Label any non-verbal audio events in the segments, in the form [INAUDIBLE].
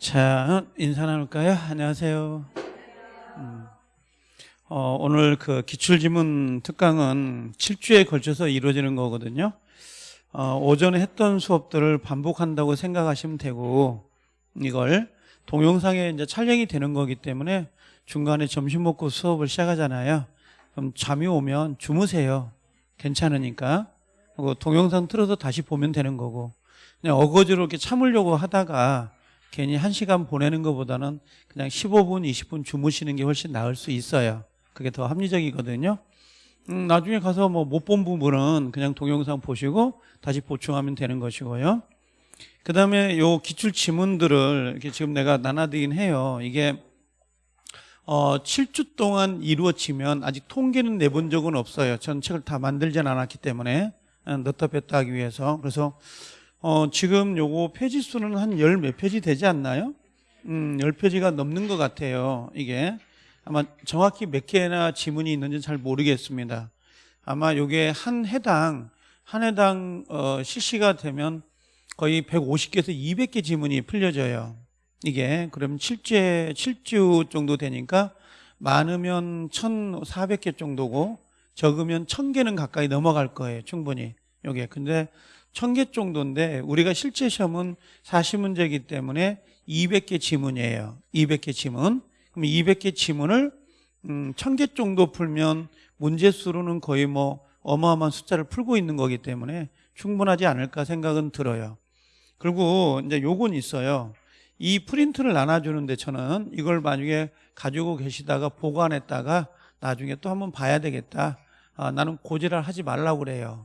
자, 인사 나눌까요? 안녕하세요. 음, 어, 오늘 그 기출지문 특강은 7주에 걸쳐서 이루어지는 거거든요. 어, 오전에 했던 수업들을 반복한다고 생각하시면 되고, 이걸 동영상에 이제 촬영이 되는 거기 때문에 중간에 점심 먹고 수업을 시작하잖아요. 그럼 잠이 오면 주무세요. 괜찮으니까. 그리고 동영상 틀어서 다시 보면 되는 거고. 그냥 어거지로 이렇게 참으려고 하다가 괜히 한 시간 보내는 것보다는 그냥 15분, 20분 주무시는 게 훨씬 나을 수 있어요. 그게 더 합리적이거든요. 음, 나중에 가서 뭐 못 본 부분은 그냥 동영상 보시고 다시 보충하면 되는 것이고요. 그 다음에 요 기출 지문들을 이렇게 지금 내가 나눠드긴 해요. 이게 어, 7주 동안 이루어지면 아직 통계는 내본 적은 없어요. 전 책을 다 만들진 않았기 때문에 어, 넣다 뺐다 하기 위해서. 그래서 어, 지금 요거 페이지 수는 한 열 몇 페이지 되지 않나요? 음, 열 페이지가 넘는 것 같아요. 이게 아마 정확히 몇 개나 지문이 있는지 잘 모르겠습니다. 아마 요게 한 해당 한 해당 어, 실시가 되면 거의 150개에서 200개 지문이 풀려져요. 이게 그럼 7주에 7주 정도 되니까 많으면 1,400개 정도고 적으면 1,000개는 가까이 넘어갈 거예요. 충분히. 요게. 근데 1000개 정도인데 우리가 실제 시험은 40문제이기 때문에 200개 지문이에요. 200개 지문. 그럼 200개 지문을 음, 1000개 정도 풀면 문제 수로는 거의 뭐 어마어마한 숫자를 풀고 있는 거기 때문에 충분하지 않을까 생각은 들어요. 그리고 이제 요건 있어요. 이 프린트를 나눠주는데 저는 이걸 만약에 가지고 계시다가 보관했다가 나중에 또 한번 봐야 되겠다. 아, 나는 고지를 하지 말라고 그래요.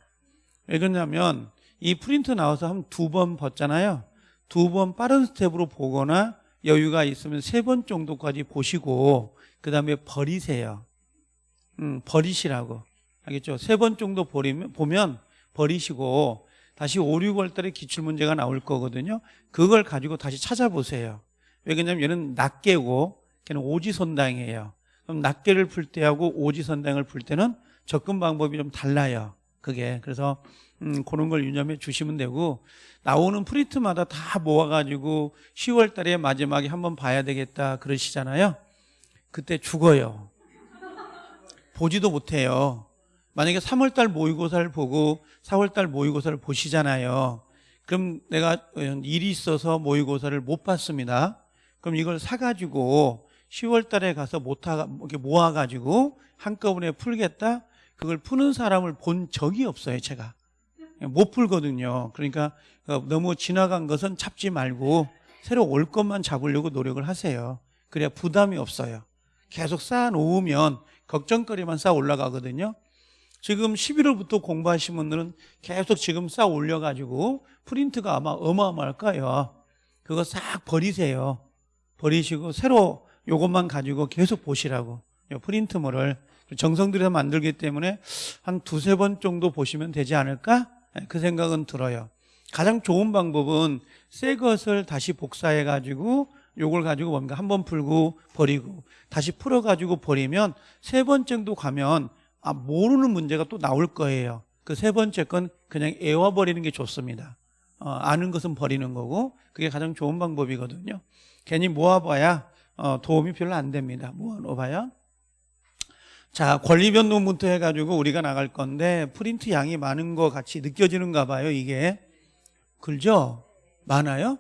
왜 그러냐면 이 프린트 나와서 한 두 번 봤잖아요. 두 번 빠른 스텝으로 보거나 여유가 있으면 세 번 정도까지 보시고 그 다음에 버리세요. 음, 버리시라고. 알겠죠? 세 번 정도 버리면, 보면 버리시고 다시 5, 6월 달에 기출문제가 나올 거거든요. 그걸 가지고 다시 찾아보세요. 왜 그러냐면 얘는 낱개고 걔는 오지선다예요. 그럼 낱개를 풀 때하고 오지선다를 풀 때는 접근 방법이 좀 달라요. 그게. 그래서 음, 그런 걸 유념해 주시면 되고 나오는 프린트마다 다 모아가지고 10월 달에 마지막에 한번 봐야 되겠다 그러시잖아요. 그때 죽어요. 보지도 못해요. 만약에 3월 달 모의고사를 보고 4월 달 모의고사를 보시잖아요. 그럼 내가 일이 있어서 모의고사를 못 봤습니다. 그럼 이걸 사가지고 10월 달에 가서 모아가지고 한꺼번에 풀겠다? 그걸 푸는 사람을 본 적이 없어요, 제가. 못 풀거든요. 그러니까 너무 지나간 것은 잡지 말고 새로 올 것만 잡으려고 노력을 하세요. 그래야 부담이 없어요. 계속 쌓아 놓으면 걱정거리만 쌓아 올라가거든요. 지금 11월부터 공부하신 분들은 계속 지금 쌓아 올려가지고 프린트가 아마 어마어마할 거예요. 그거 싹 버리세요. 버리시고 새로 요것만 가지고 계속 보시라고. 프린트물을 정성 들여서 만들기 때문에 한 두세 번 정도 보시면 되지 않을까? 그 생각은 들어요. 가장 좋은 방법은 새 것을 다시 복사해 가지고 요걸 가지고 뭔가 한 번 풀고 버리고 다시 풀어 가지고 버리면 세 번째도 가면 아 모르는 문제가 또 나올 거예요. 그 세 번째 건 그냥 애워 버리는 게 좋습니다. 어, 아는 것은 버리는 거고 그게 가장 좋은 방법이거든요. 괜히 모아봐야 어, 도움이 별로 안 됩니다. 모아놓아봐야. 자, 권리 변동부터 해가지고 우리가 나갈 건데 프린트 양이 많은 것 같이 느껴지는가 봐요, 이게. 글죠? 많아요?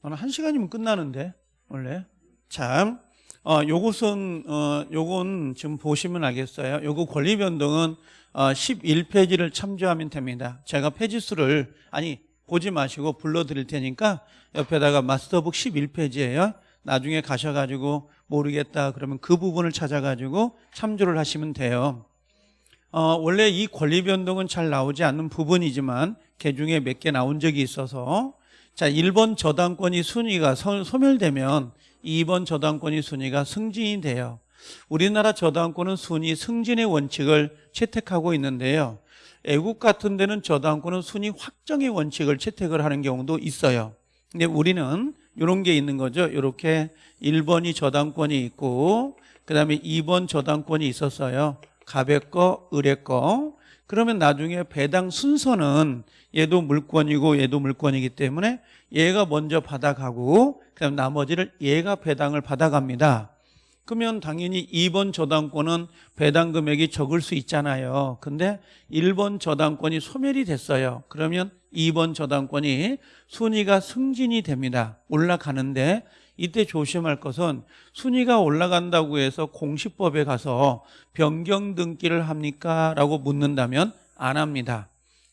저는 한 시간이면 끝나는데, 원래. 참, 어, 요것은, 어, 요건 지금 보시면 알겠어요. 요거 권리 변동은 어, 11페이지를 참조하면 됩니다. 제가 페이지 수를, 아니, 보지 마시고 불러드릴 테니까 옆에다가 마스터북 11페이지예요. 나중에 가셔가지고 모르겠다 그러면 그 부분을 찾아가지고 참조를 하시면 돼요. 어, 원래 이 권리 변동은 잘 나오지 않는 부분이지만 개중에 몇 개 나온 적이 있어서 자 1번 저당권이 순위가 소, 소멸되면 2번 저당권이 순위가 승진이 돼요. 우리나라 저당권은 순위 승진의 원칙을 채택하고 있는데요. 애국 같은 데는 저당권은 순위 확정의 원칙을 채택을 하는 경우도 있어요. 근데 우리는 이런 게 있는 거죠. 이렇게 1번이 저당권이 있고 그 다음에 2번 저당권이 있었어요. 갑의 거, 을의 거. 그러면 나중에 배당 순서는 얘도 물권이고 얘도 물권이기 때문에 얘가 먼저 받아가고 그다음 나머지를 얘가 배당을 받아갑니다. 그러면 당연히 2번 저당권은 배당 금액이 적을 수 있잖아요. 근데 1번 저당권이 소멸이 됐어요. 그러면 2번 저당권이 순위가 승진이 됩니다. 올라가는데 이때 조심할 것은 순위가 올라간다고 해서 공시법에 가서 변경 등기를 합니까? 라고 묻는다면 안 합니다.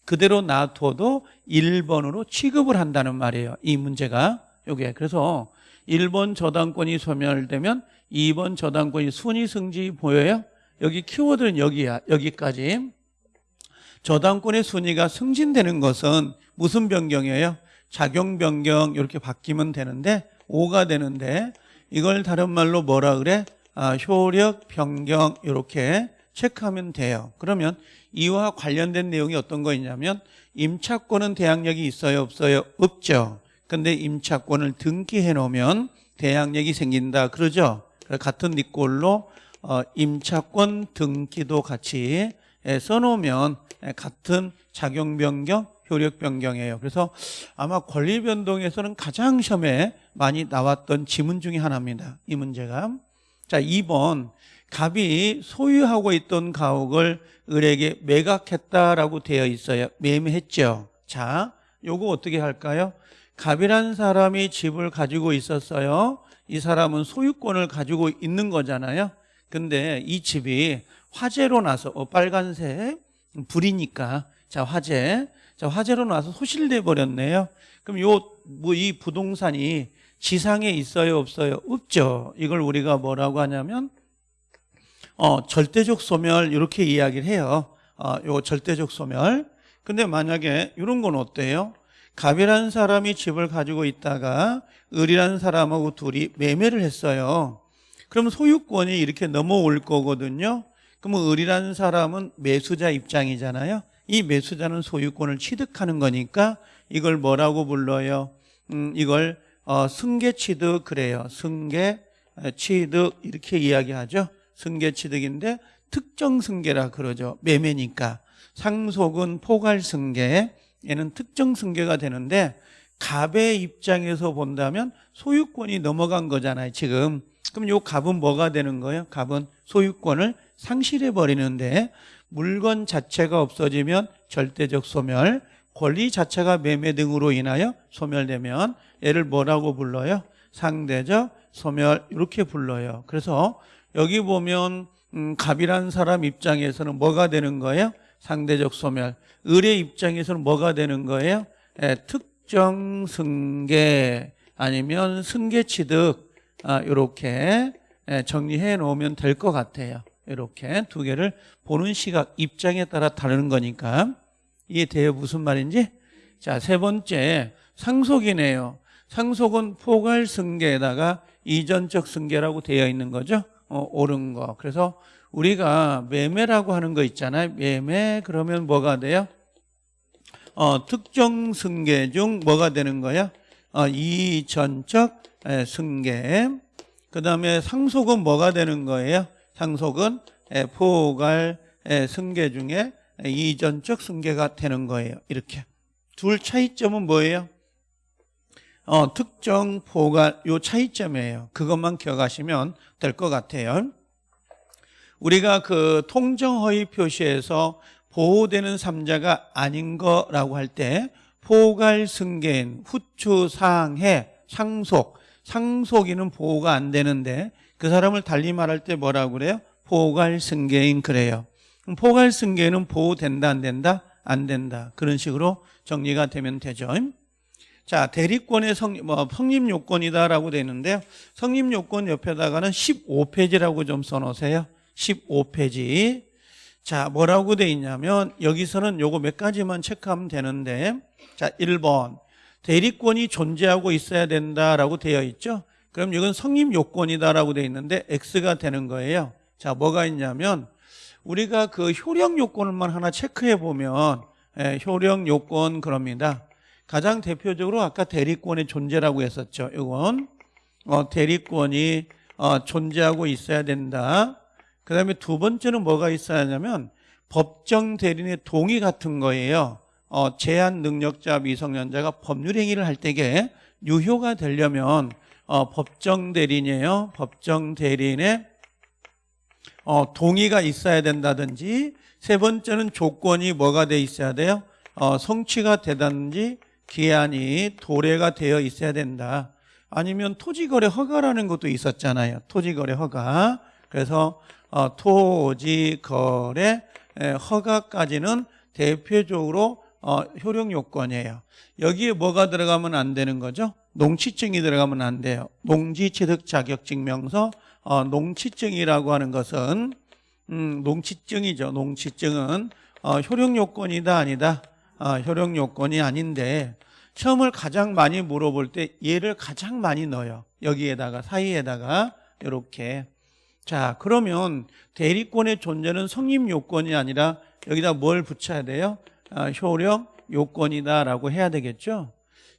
그대로 놔둬도 1번으로 취급을 한다는 말이에요. 이 문제가 요게 그래서 1번 저당권이 소멸되면 2번 저당권이 순위 승지 보여요? 여기 키워드는 여기야. 여기까지. 저당권의 순위가 승진되는 것은 무슨 변경이에요? 작용 변경 이렇게 바뀌면 되는데 5가 되는데 이걸 다른 말로 뭐라 그래? 아, 효력 변경 이렇게 체크하면 돼요. 그러면 이와 관련된 내용이 어떤 거 있냐면 임차권은 대항력이 있어요, 없어요? 없죠. 근데 임차권을 등기해 놓으면 대항력이 생긴다. 그러죠? 같은 니꼴로 어, 임차권 등기도 같이 예, 써놓으면 예, 같은 작용 변경, 효력 변경이에요. 그래서 아마 권리 변동에서는 가장 시험에 많이 나왔던 지문 중에 하나입니다. 이 문제가. 자, 2번. 갑이 소유하고 있던 가옥을 을에게 매각했다라고 되어 있어요. 매매했죠. 자, 요거 어떻게 할까요? 갑이라는 사람이 집을 가지고 있었어요. 이 사람은 소유권을 가지고 있는 거잖아요. 근데 이 집이 화재로 나서 어, 빨간색 불이니까 자 화재 자 화재로 나서 소실돼 버렸네요. 그럼 요 뭐 이 부동산이 지상에 있어요 없어요 없죠. 이걸 우리가 뭐라고 하냐면 어 절대적 소멸 이렇게 이야기를 해요. 어 요 절대적 소멸. 근데 만약에 이런 건 어때요? 갑이라는 사람이 집을 가지고 있다가 을이라는 사람하고 둘이 매매를 했어요. 그럼 소유권이 이렇게 넘어올 거거든요. 그러면 을이라는 사람은 매수자 입장이잖아요. 이 매수자는 소유권을 취득하는 거니까 이걸 뭐라고 불러요? 음, 이걸 어, 승계 취득 그래요. 승계 취득 이렇게 이야기하죠. 승계 취득인데 특정 승계라 그러죠. 매매니까 상속은 포괄 승계 얘는 특정 승계가 되는데 갑의 입장에서 본다면 소유권이 넘어간 거잖아요 지금 그럼 요 갑은 뭐가 되는 거예요? 갑은 소유권을 상실해 버리는데 물건 자체가 없어지면 절대적 소멸 권리 자체가 매매 등으로 인하여 소멸되면 얘를 뭐라고 불러요? 상대적 소멸 이렇게 불러요 그래서 여기 보면 음, 갑이라는 사람 입장에서는 뭐가 되는 거예요? 상대적 소멸 을의 입장에서는 뭐가 되는 거예요? 예, 특정 승계 아니면 승계 취득 아, 이렇게 예, 정리해 놓으면 될 것 같아요. 이렇게 두 개를 보는 시각 입장에 따라 다르는 거니까 이해돼요 무슨 말인지? 자 세 번째 상속이네요. 상속은 포괄 승계에다가 이전적 승계라고 되어 있는 거죠. 어, 옳은 거. 그래서 우리가 매매라고 하는 거 있잖아요. 매매 그러면 뭐가 돼요? 어, 특정 승계 중 뭐가 되는 거야? 어, 이전적 에, 승계. 그 다음에 상속은 뭐가 되는 거예요? 상속은 에, 포괄 에, 승계 중에 에, 이전적 승계가 되는 거예요. 이렇게. 둘 차이점은 뭐예요? 어, 특정 포괄 요 차이점이에요. 그것만 기억하시면 될 것 같아요. 우리가 그 통정허위 표시에서 보호되는 삼자가 아닌 거라고 할 때 포괄 승계인 후추 상해 상속 상속인은 보호가 안 되는데 그 사람을 달리 말할 때 뭐라고 그래요? 포괄 승계인 그래요. 포괄 승계는 보호된다 안 된다? 안 된다. 그런 식으로 정리가 되면 되죠. 자, 대리권의 성, 뭐, 성립 요건이다라고 되어 있는데요. 성립 요건 옆에다가는 15페이지라고 좀 써놓으세요. 15페이지. 자, 뭐라고 돼 있냐면 여기서는 요거 몇 가지만 체크하면 되는데 자, 1번. 대리권이 존재하고 있어야 된다라고 되어 있죠. 그럼 이건 성립 요건이다라고 되어 있는데 X가 되는 거예요. 자, 뭐가 있냐면 우리가 그 효력 요건만 하나 체크해 보면 예, 효력 요건 그럽니다. 가장 대표적으로 아까 대리권의 존재라고 했었죠. 이건 어, 대리권이 어, 존재하고 있어야 된다. 그 다음에 두 번째는 뭐가 있어야 하냐면 법정 대리인의 동의 같은 거예요. 어, 제한 능력자 미성년자가 법률 행위를 할 때에 유효가 되려면 어, 법정 대리인이에요. 법정 대리인의 어, 동의가 있어야 된다든지 세 번째는 조건이 뭐가 돼 있어야 돼요? 어, 성취가 되든지 기한이 도래가 되어 있어야 된다. 아니면 토지거래 허가라는 것도 있었잖아요. 토지거래 허가. 그래서 어, 토지 거래 에, 허가까지는 대표적으로 어, 효력 요건이에요. 여기에 뭐가 들어가면 안 되는 거죠? 농취증이 들어가면 안 돼요. 농지취득 자격증명서, 어, 농취증이라고 하는 것은 음, 농취증이죠. 농취증은 어, 효력 요건이다 아니다. 어, 효력 요건이 아닌데 시험을 가장 많이 물어볼 때 얘를 가장 많이 넣어요. 여기에다가 사이에다가 이렇게 자 그러면 대리권의 존재는 성립 요건이 아니라 여기다 뭘 붙여야 돼요? 아, 효력 요건이다라고 해야 되겠죠.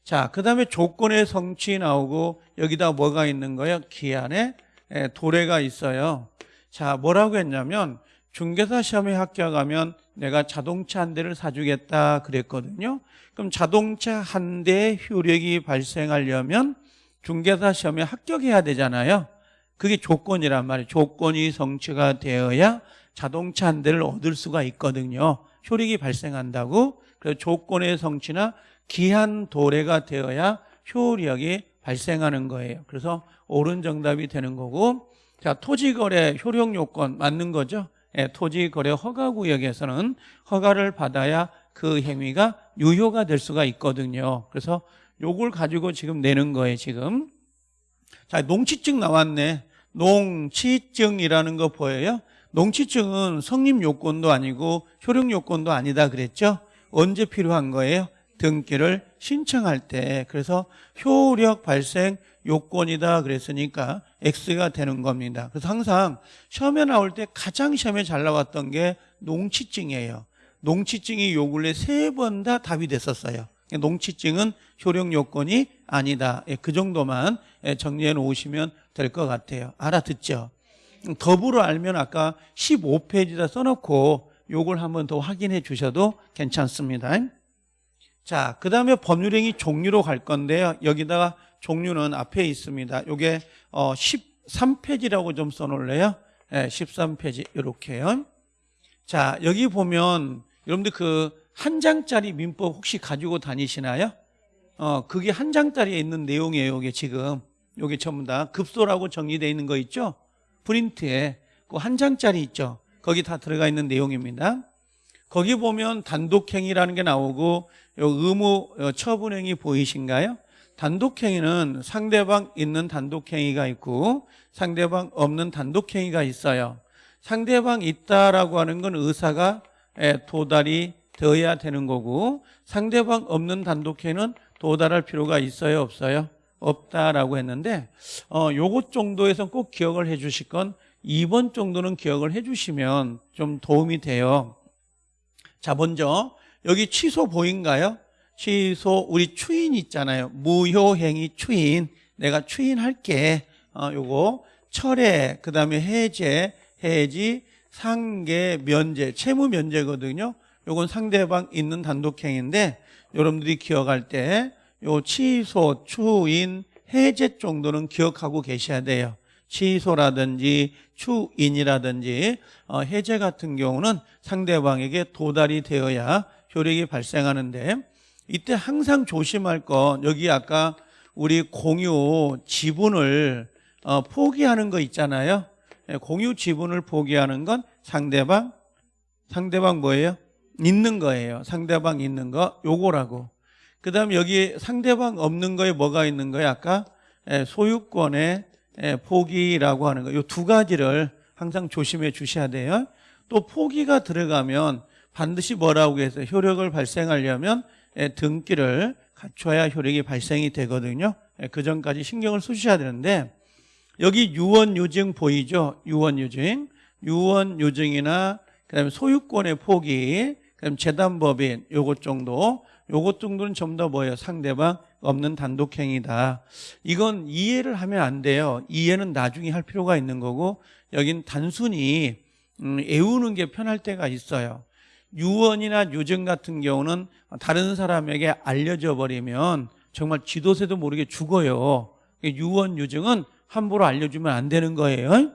자, 그 다음에 조건의 성취 나오고 여기다 뭐가 있는 거예요? 기한에 에, 도래가 있어요. 자, 뭐라고 했냐면 중개사 시험에 합격하면 내가 자동차 한 대를 사주겠다 그랬거든요. 그럼 자동차 한 대의 효력이 발생하려면 중개사 시험에 합격해야 되잖아요. 그게 조건이란 말이에요. 조건이 성취가 되어야 자동차 한 대를 얻을 수가 있거든요. 효력이 발생한다고. 그래서 조건의 성취나 기한 도래가 되어야 효력이 발생하는 거예요. 그래서 옳은 정답이 되는 거고 자 토지거래 효력 요건 맞는 거죠. 예, 토지거래 허가구역에서는 허가를 받아야 그 행위가 유효가 될 수가 있거든요. 그래서 요걸 가지고 지금 내는 거예요. 지금 자 농취증 나왔네. 농취증이라는 거 보여요? 농취증은 성립 요건도 아니고 효력 요건도 아니다 그랬죠? 언제 필요한 거예요? 등기를 신청할 때 그래서 효력 발생 요건이다 그랬으니까 X가 되는 겁니다. 그래서 항상 시험에 나올 때 가장 시험에 잘 나왔던 게 농취증이에요. 농취증이 요 근래 세 번 다 답이 됐었어요. 농취증은 효력 요건이 아니다. 예, 그 정도만 예, 정리해 놓으시면 될 것 같아요. 알아듣죠? 더불어 알면 아까 15페이지다 써놓고 요걸 한번 더 확인해 주셔도 괜찮습니다. 자, 그 다음에 법률행위 종류로 갈 건데요. 여기다가 종류는 앞에 있습니다. 요게 어 13페이지라고 좀 써놓을래요? 네, 13페이지 이렇게요. 자, 여기 보면 여러분들 그 한 장짜리 민법 혹시 가지고 다니시나요? 어, 그게 한 장짜리에 있는 내용이에요. 이게 지금 요게 전부 다 급소라고 정리되어 있는 거 있죠? 프린트에 그 한 장짜리 있죠? 거기 다 들어가 있는 내용입니다. 거기 보면 단독행위라는 게 나오고 요 의무 요 처분행위 보이신가요? 단독행위는 상대방 있는 단독행위가 있고 상대방 없는 단독행위가 있어요. 상대방 있다라고 하는 건 의사가 예, 도달이 되어야 되는 거고 상대방 없는 단독행위는 도달할 필요가 있어요 없어요? 없다라고 했는데 어 요것 정도에서 꼭 기억을 해 주실 건 2번 정도는 기억을 해 주시면 좀 도움이 돼요. 자 먼저 여기 취소 보인가요? 취소 우리 추인 있잖아요. 무효행위 추인 내가 추인할게. 어, 요거 철회 그 다음에 해제 해지 상계 면제 채무 면제거든요. 요건 상대방 있는 단독행위인데 여러분들이 기억할 때 요 취소 추인 해제 정도는 기억하고 계셔야 돼요. 취소라든지 추인이라든지 어, 해제 같은 경우는 상대방에게 도달이 되어야 효력이 발생하는데 이때 항상 조심할 건 여기 아까 우리 공유 지분을 어, 포기하는 거 있잖아요. 예, 공유 지분을 포기하는 건 상대방 상대방 뭐예요? 있는 거예요. 상대방 있는 거 요거라고. 그 다음 여기 상대방 없는 거에 뭐가 있는 거예요? 아까 예, 소유권의 예, 포기라고 하는 거. 요 두 가지를 항상 조심해 주셔야 돼요. 또 포기가 들어가면 반드시 뭐라고 해서 효력을 발생하려면 예, 등기를 갖춰야 효력이 발생이 되거든요. 예, 그 전까지 신경을 쓰셔야 되는데 여기 유언유증 보이죠? 유언유증. 유언유증이나 그다음에 소유권의 포기, 그다음 재단법인 요것 정도, 요것 정도는 전부 다 뭐예요? 상대방 없는 단독행위다. 이건 이해를 하면 안 돼요. 이해는 나중에 할 필요가 있는 거고 여긴 단순히 음, 애우는 게 편할 때가 있어요. 유언이나 유증 같은 경우는 다른 사람에게 알려져 버리면 정말 지도새도 모르게 죽어요. 유언 유증은 함부로 알려주면 안 되는 거예요.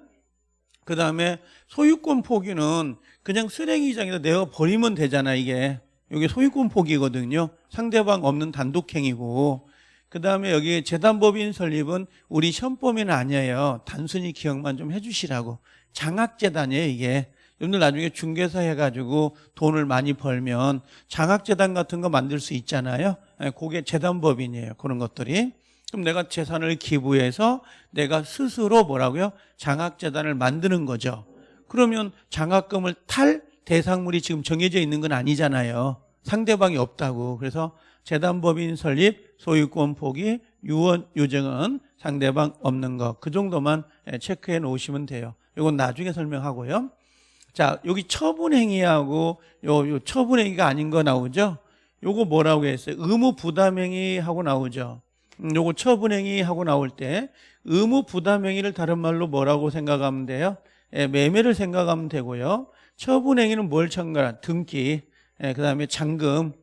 그 다음에 소유권 포기는 그냥 쓰레기장에다 내가 버리면 되잖아 이게 이게 소유권 포기거든요. 상대방 없는 단독행위고 그 다음에 여기 재단법인 설립은 우리 시험범위는 아니에요. 단순히 기억만 좀 해주시라고 장학재단이에요 이게 여러분들 나중에 중개사 해가지고 돈을 많이 벌면 장학재단 같은 거 만들 수 있잖아요. 예, 그게 재단법인이에요. 그런 것들이. 그럼 내가 재산을 기부해서 내가 스스로 뭐라고요? 장학재단을 만드는 거죠. 그러면 장학금을 탈 대상물이 지금 정해져 있는 건 아니잖아요. 상대방이 없다고. 그래서 재단법인 설립, 소유권 포기, 유언, 유증은 상대방 없는 거. 그 정도만 예, 체크해 놓으시면 돼요. 이건 나중에 설명하고요. 자, 여기 처분행위하고 요, 요 처분행위가 아닌 거 나오죠? 요거 뭐라고 했어요? 의무 부담행위 하고 나오죠? 음, 요거 처분행위 하고 나올 때 의무 부담행위를 다른 말로 뭐라고 생각하면 돼요? 예, 매매를 생각하면 되고요. 처분행위는 뭘 첨가한? 등기, 예, 그 다음에 잔금.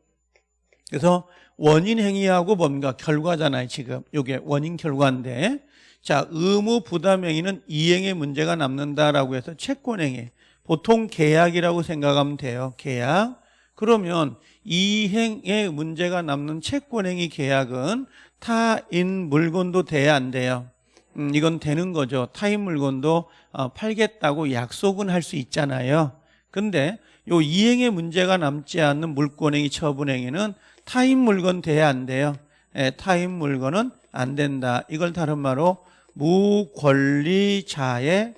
그래서 원인행위하고 뭔가 결과잖아요, 지금. 요게 원인 결과인데. 자, 의무 부담행위는 이행의 문제가 남는다라고 해서 채권행위. 보통 계약이라고 생각하면 돼요. 계약. 그러면 이행의 문제가 남는 채권행위 계약은 타인 물건도 돼야 안 돼요. 음, 이건 되는 거죠. 타인 물건도 어, 팔겠다고 약속은 할 수 있잖아요. 근데 요 이행의 문제가 남지 않는 물권행위 처분행위는 타인 물건 돼야 안 돼요. 예, 타인 물건은 안 된다. 이걸 다른 말로 무권리자의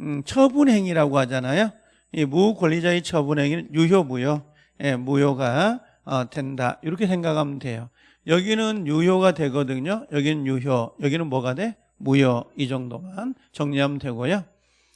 음, 처분행위라고 하잖아요. 이 무권리자의 처분행위는 유효무효, 예, 무효가 어, 된다. 이렇게 생각하면 돼요. 여기는 유효가 되거든요. 여기는 유효, 여기는 뭐가 돼? 무효 이 정도만 정리하면 되고요.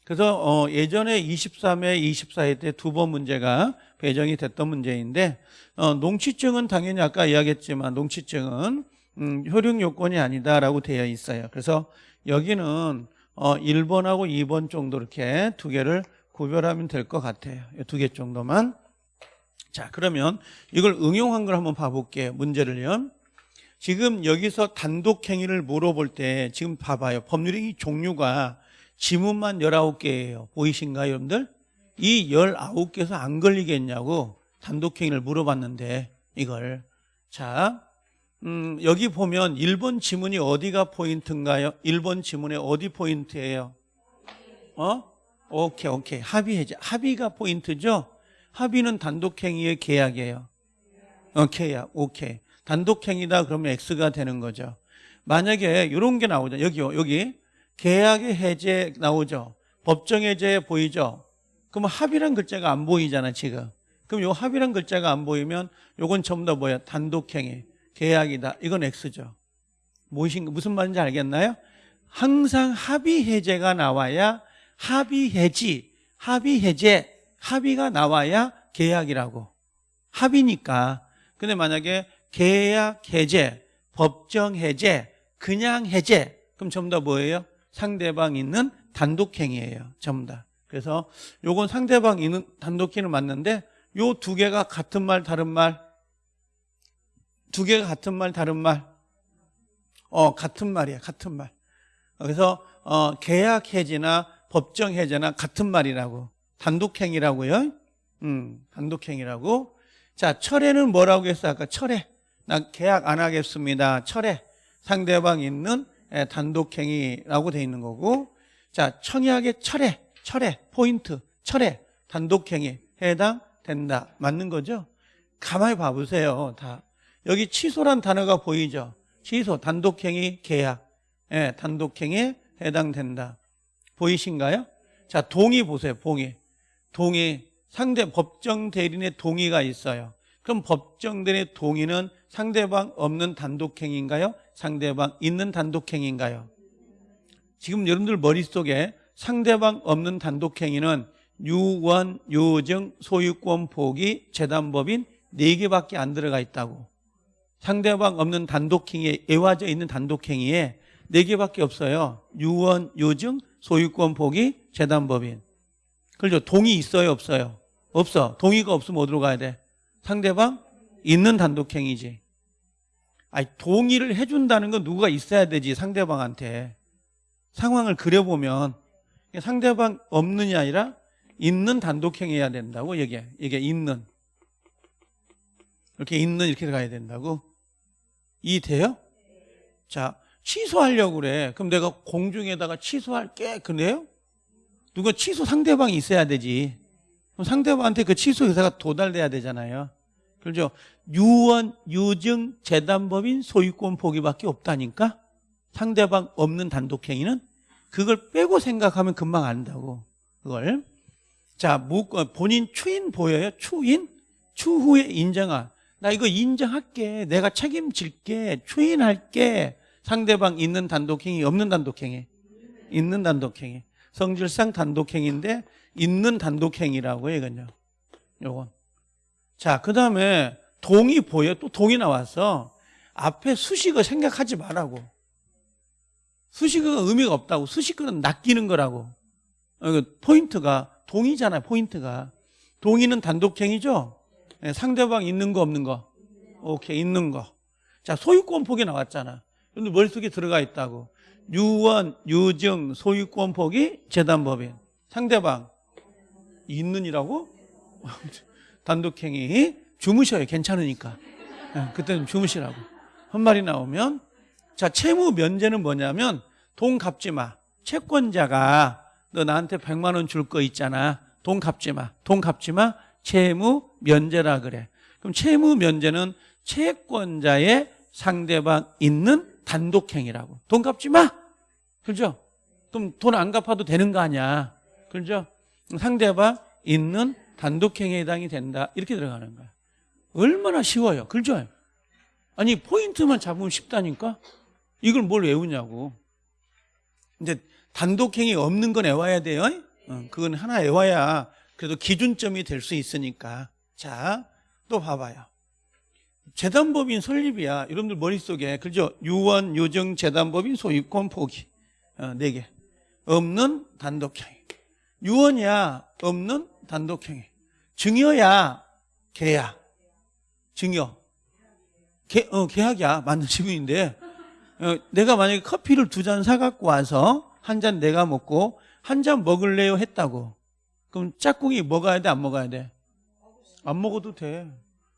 그래서 어, 예전에 23회, 24회 때 두 번 문제가 배정이 됐던 문제인데 어, 농취증은 당연히 아까 이야기했지만 농취증은 음, 효력 요건이 아니다라고 되어 있어요. 그래서 여기는 어, 1번하고 2번 정도 이렇게 두 개를 구별하면 될 것 같아요. 두 개 정도만. 자, 그러면 이걸 응용한 걸 한번 봐볼게요. 문제를요. 지금 여기서 단독 행위를 물어볼 때 지금 봐봐요. 법률행위 종류가 지문만 19개예요. 보이신가요, 여러분들? 이 19개에서 안 걸리겠냐고 단독 행위를 물어봤는데 이걸 자, 음, 여기 보면 1번 지문이 어디가 포인트인가요? 1번 지문의 어디 포인트예요? 어? 오케이, 오케이. 합의해자. 합의가 포인트죠? 합의는 단독 행위의 계약이에요. 어, 계약. 오케이. 단독행위다 그러면 X가 되는 거죠. 만약에 이런 게 나오죠. 여기요, 여기. 계약의 해제 나오죠. 법정 해제 보이죠? 그럼 합의란 글자가 안 보이잖아, 지금. 그럼 요 합의란 글자가 안 보이면 요건 전부 다 뭐야? 단독행위. 계약이다. 이건 X죠. 무엇인, 무슨 말인지 알겠나요? 항상 합의 해제가 나와야 합의 해지, 합의 해제, 합의가 나와야 계약이라고. 합의니까. 근데 만약에 계약 해제, 법정 해제, 그냥 해제, 그럼 전부 다 뭐예요? 상대방 있는 단독행위예요. 전부 다. 그래서 요건 상대방 있는 단독행위는 맞는데 요 두 개가 같은 말, 다른 말? 두 개가 같은 말, 다른 말? 어, 같은 말이야, 같은 말. 그래서 어, 계약 해지나 법정 해제나 같은 말이라고. 단독행위라고요. 음, 단독행위라고. 자, 철회는 뭐라고 했어? 아까 철회. 나 계약 안 하겠습니다. 철회. 상대방 있는 예, 단독행위라고 돼 있는 거고. 자, 청약의 철회. 철회. 포인트. 철회. 단독행위. 해당된다. 맞는 거죠? 가만히 봐보세요. 다. 여기 취소란 단어가 보이죠? 취소. 단독행위 계약. 예, 단독행위에 해당된다. 보이신가요? 자, 동의 보세요. 동의. 동의. 상대 법정 대리인의 동의가 있어요. 그럼 법정 대리인의 동의는 상대방 없는 단독행위인가요? 상대방 있는 단독행위인가요? 지금 여러분들 머릿속에 상대방 없는 단독행위는 유원, 유증, 소유권 포기, 재단법인 4개밖에 안 들어가 있다고. 상대방 없는 단독행위에 애와져 있는 단독행위에 4개밖에 없어요. 유원, 유증, 소유권 포기, 재단법인. 그렇죠. 동의 있어요, 없어요? 없어. 동의가 없으면 어디로 가야 돼? 상대방 있는 단독행위지. 아니, 동의를 해준다는 건 누가 있어야 되지, 상대방한테. 상황을 그려보면, 상대방 없는이 아니라 있는 단독행위해야 된다고, 이게. 이게 있는. 이렇게 있는 이렇게 들어가야 된다고. 이 돼요? 자, 취소하려고 그래. 그럼 내가 공중에다가 취소할게. 그래요? 누가 취소 상대방이 있어야 되지. 그럼 상대방한테 그 취소 의사가 도달돼야 되잖아요. 그렇죠? 유언, 유증, 재단법인 소유권 포기밖에 없다니까? 상대방 없는 단독행위는 그걸 빼고 생각하면 금방 안다고. 그걸. 자, 어, 본인 추인 보여요? 추인? 추후에 인정할. 나 이거 인정할게. 내가 책임질게. 추인할게. 상대방 있는 단독행위, 없는 단독행위. 있는 단독행위. 성질상 단독행위인데 있는 단독행위라고 이건요. 요건. 자, 그 다음에 동의 보여. 또 동의 나왔어. 앞에 수식어 생각하지 말라고. 수식어가 의미가 없다고. 수식어는 낚이는 거라고. 어, 그 포인트가 동의잖아요. 포인트가. 동의는 단독행위죠? 네, 상대방 있는 거 없는 거? 오케이, 있는 거. 자, 소유권 포기 나왔잖아. 근데 머릿속에 들어가 있다고. 유원, 유증, 소유권 포기, 재단법인. 상대방 있는이라고? [LAUGHS] 단독행위 주무셔요. 괜찮으니까. 네, 그때는 주무시라고. 한 말이 나오면 자 채무 면제는 뭐냐면 돈 갚지 마. 채권자가 너 나한테 100만 원 줄 거 있잖아. 돈 갚지 마. 돈 갚지 마. 채무 면제라 그래. 그럼 채무 면제는 채권자의 상대방 있는 단독행위라고. 돈 갚지 마. 그죠? 그럼 돈 안 갚아도 되는 거 아니야. 그죠? 상대방 있는 단독행위에 해당이 된다. 이렇게 들어가는 거야. 얼마나 쉬워요. 그죠? 아니 포인트만 잡으면 쉽다니까? 이걸 뭘 외우냐고. 이제 단독행위 없는 건 외워야 돼요. 어, 그건 하나 외워야 그래도 기준점이 될 수 있으니까. 자, 또 봐봐요. 재단법인 설립이야. 여러분들 머릿속에 그죠? 유원, 유증, 재단법인 소유권 포기. 어, 네 개. 없는 단독행위. 유언이야. 없는 단독행위. 증여야. 계약. 증여. 계, 어, 계약이야. 맞는 [LAUGHS] 지분인데. 어, 내가 만약에 커피를 두 잔 사갖고 와서 한 잔 내가 먹고 한 잔 먹을래요 했다고. 그럼 짝꿍이 먹어야 돼? 안 먹어야 돼? 안 먹어도 돼.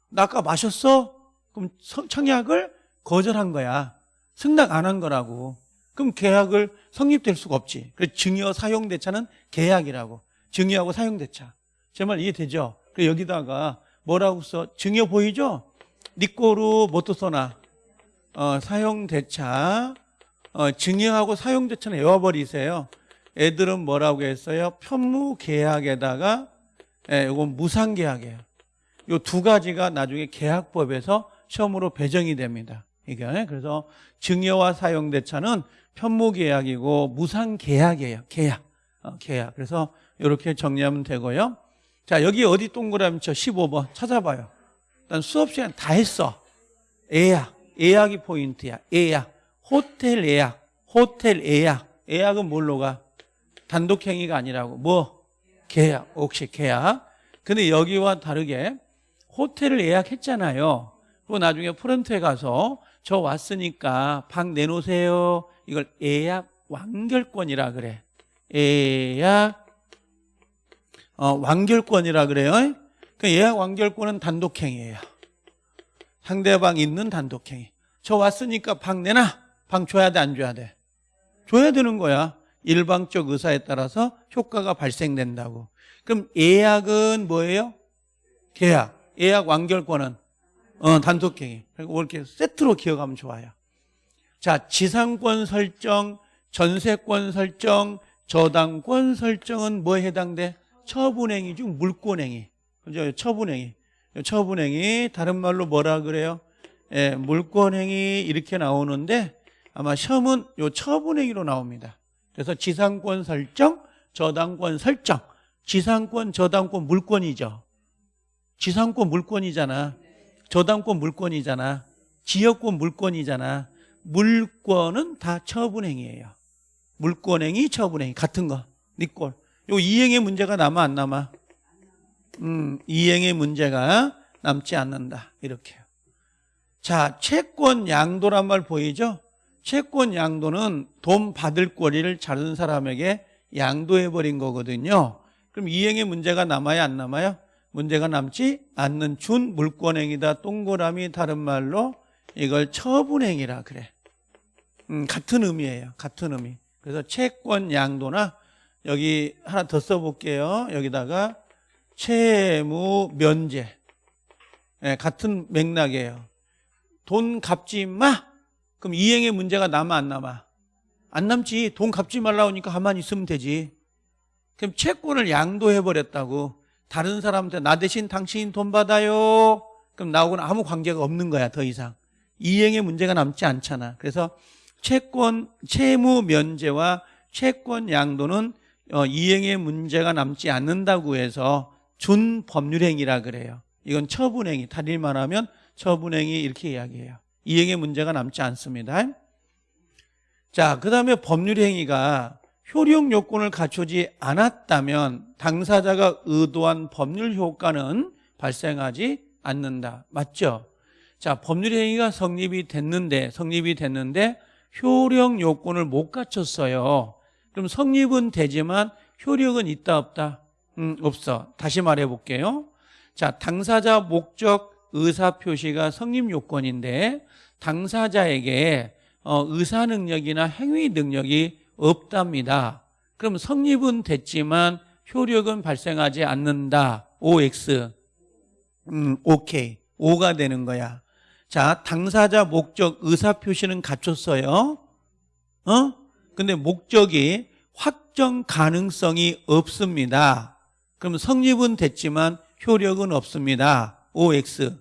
나 아까 마셨어? 그럼 청약을 거절한 거야. 승낙 안 한 거라고. 그럼 계약을 성립될 수가 없지. 그래서 증여 사용 대차는 계약이라고. 증여하고 사용 대차. 제 말 이해되죠? 그 여기다가 뭐라고 써? 증여 보이죠? 니꼬루 모토소나 어, 사용대차 어, 증여하고 사용대차는 외워버리세요. 애들은 뭐라고 했어요? 편무계약에다가 예, 이건 무상계약이에요. 이 두 가지가 나중에 계약법에서 시험으로 배정이 됩니다. 이게 그래서 증여와 사용대차는 편무계약이고 무상계약이에요. 계약. 어, 계약. 그래서 이렇게 정리하면 되고요. 자 여기 어디 동그라미 쳐 15번 찾아봐요. 일단 수업 시간 다 했어. 예약. 예약이 포인트야. 예약. 호텔 예약. 호텔 예약. 예약은 뭘로 가? 단독행위가 아니라고. 뭐? 계약. 혹시 계약. 근데 여기와 다르게 호텔을 예약했잖아요. 그리고 나중에 프런트에 가서 저 왔으니까 방 내놓으세요. 이걸 예약 완결권이라 그래. 예약 어, 완결권이라 그래요. 그 예약 완결권은 단독행위예요. 상대방 있는 단독행위. 저 왔으니까 방 내놔. 방 줘야 돼, 안 줘야 돼? 줘야 되는 거야. 일방적 의사에 따라서 효과가 발생된다고. 그럼 예약은 뭐예요? 계약. 예약 완결권은 어, 단독행위. 그리고 이렇게 세트로 기억하면 좋아요. 자, 지상권 설정, 전세권 설정, 저당권 설정은 뭐에 해당돼? 처분행위 중 물권행위. 그죠? 처분행위. 처분행위, 다른 말로 뭐라 그래요? 예, 물권행위 이렇게 나오는데 아마 시험은 요 처분행위로 나옵니다. 그래서 지상권 설정, 저당권 설정. 지상권, 저당권 물권이죠. 지상권 물권이잖아. 저당권 물권이잖아. 지역권 물권이잖아. 물권은 다 처분행위예요. 물권행위, 처분행위 같은 거. 니꼴. 요 이행의 문제가 남아 안 남아? 음, 이행의 문제가 남지 않는다. 이렇게. 자, 채권 양도란 말 보이죠? 채권 양도는 돈 받을 권리를 다른 사람에게 양도해버린 거거든요. 그럼 이행의 문제가 남아야 안 남아요? 문제가 남지 않는 준 물권행위다. 동그라미 다른 말로 이걸 처분행위라 그래. 음, 같은 의미예요. 같은 의미. 그래서 채권 양도나 여기 하나 더 써볼게요. 여기다가 채무 면제. 네, 같은 맥락이에요. 돈 갚지 마. 그럼 이행의 문제가 남아 안 남아? 안 남지. 돈 갚지 말라고 하니까 가만히 있으면 되지. 그럼 채권을 양도해 버렸다고. 다른 사람한테 나 대신 당신 돈 받아요. 그럼 나하고는 아무 관계가 없는 거야, 더 이상. 이행의 문제가 남지 않잖아. 그래서 채권 채무 면제와 채권 양도는 어, 이행의 문제가 남지 않는다고 해서 준법률행위라 그래요. 이건 처분행위. 다리 말하면 처분행위 이렇게 이야기해요. 이행의 문제가 남지 않습니다. 자, 그 다음에 법률행위가 효력 요건을 갖추지 않았다면 당사자가 의도한 법률 효과는 발생하지 않는다. 맞죠? 자, 법률행위가 성립이 됐는데, 성립이 됐는데 효력 요건을 못 갖췄어요. 그럼 성립은 되지만 효력은 있다 없다? 음, 없어. 다시 말해 볼게요. 자, 당사자 목적 의사 표시가 성립 요건인데 당사자에게 어, 의사 능력이나 행위 능력이 없답니다. 그럼 성립은 됐지만 효력은 발생하지 않는다. OX. 음, 오케이. O가 되는 거야. 자, 당사자 목적 의사 표시는 갖췄어요. 어? 근데 목적이 확정 가능성이 없습니다. 그럼 성립은 됐지만 효력은 없습니다. OX.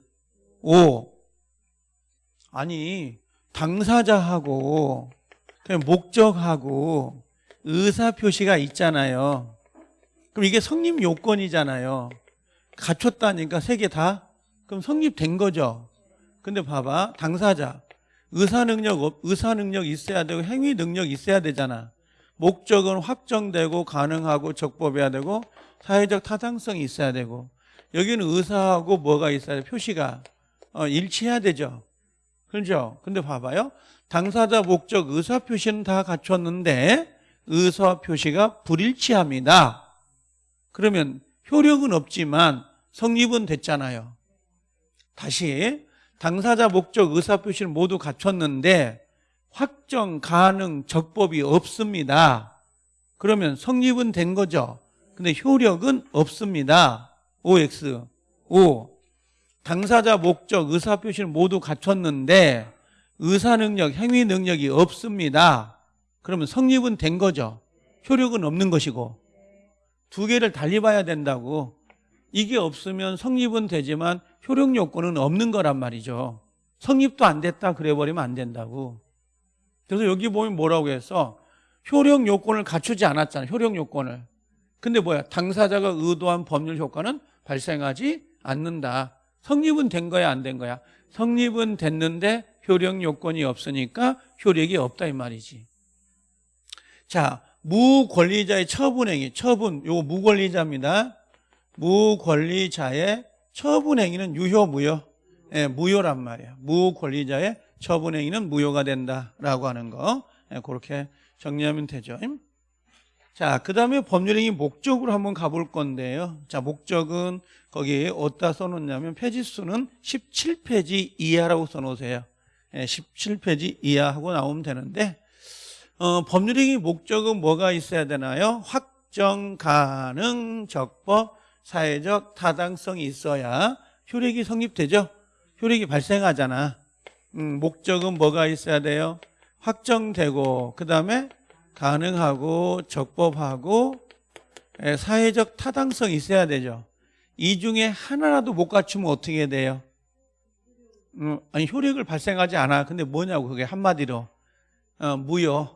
O. 아니, 당사자하고 그냥 목적하고 의사 표시가 있잖아요. 그럼 이게 성립 요건이잖아요. 갖췄다니까 세 개 다? 그럼 성립된 거죠. 근데 봐봐. 당사자. 의사 능력, 의사 능력 있어야 되고 행위 능력 있어야 되잖아. 목적은 확정되고 가능하고 적법해야 되고 사회적 타당성이 있어야 되고 여기는 의사하고 뭐가 있어야 돼? 표시가 어, 일치해야 되죠. 그렇죠? 근데 봐봐요. 당사자 목적 의사 표시는 다 갖췄는데 의사 표시가 불일치합니다. 그러면 효력은 없지만 성립은 됐잖아요. 다시 당사자 목적 의사 표시는 모두 갖췄는데 확정 가능 적법이 없습니다. 그러면 성립은 된 거죠. 근데 효력은 없습니다. OX. O. 당사자 목적 의사 표시는 모두 갖췄는데 의사 능력, 행위 능력이 없습니다. 그러면 성립은 된 거죠. 효력은 없는 것이고 두 개를 달리 봐야 된다고. 이게 없으면 성립은 되지만 효력 요건은 없는 거란 말이죠. 성립도 안 됐다 그래 버리면 안 된다고. 그래서 여기 보면 뭐라고 해서 효력 요건을 갖추지 않았잖아요. 효력 요건을. 근데 뭐야? 당사자가 의도한 법률 효과는 발생하지 않는다. 성립은 된 거야, 안 된 거야? 성립은 됐는데 효력 요건이 없으니까 효력이 없다 이 말이지. 자, 무권리자의 처분행위, 처분, 요거 무권리자입니다. 무권리자의 처분 행위는 유효, 무효? 예, 무효란 말이야. 무권리자의 처분 행위는 무효가 된다라고 하는 거. 예, 그렇게 정리하면 되죠. 자, 그 다음에 법률행위 목적으로 한번 가볼 건데요. 자, 목적은 거기 어디다 써놓냐면 페이지 수는 17페이지 이하라고 써놓으세요. 예, 17페이지 이하하고 나오면 되는데 어, 법률행위 목적은 뭐가 있어야 되나요? 확정 가능 적법 사회적 타당성이 있어야 효력이 성립되죠. 효력이 발생하잖아. 음, 목적은 뭐가 있어야 돼요? 확정되고 그 다음에 가능하고 적법하고 예, 사회적 타당성이 있어야 되죠. 이 중에 하나라도 못 갖추면 어떻게 돼요? 음, 아니 효력을 발생하지 않아. 근데 뭐냐고 그게 한마디로 어, 무효.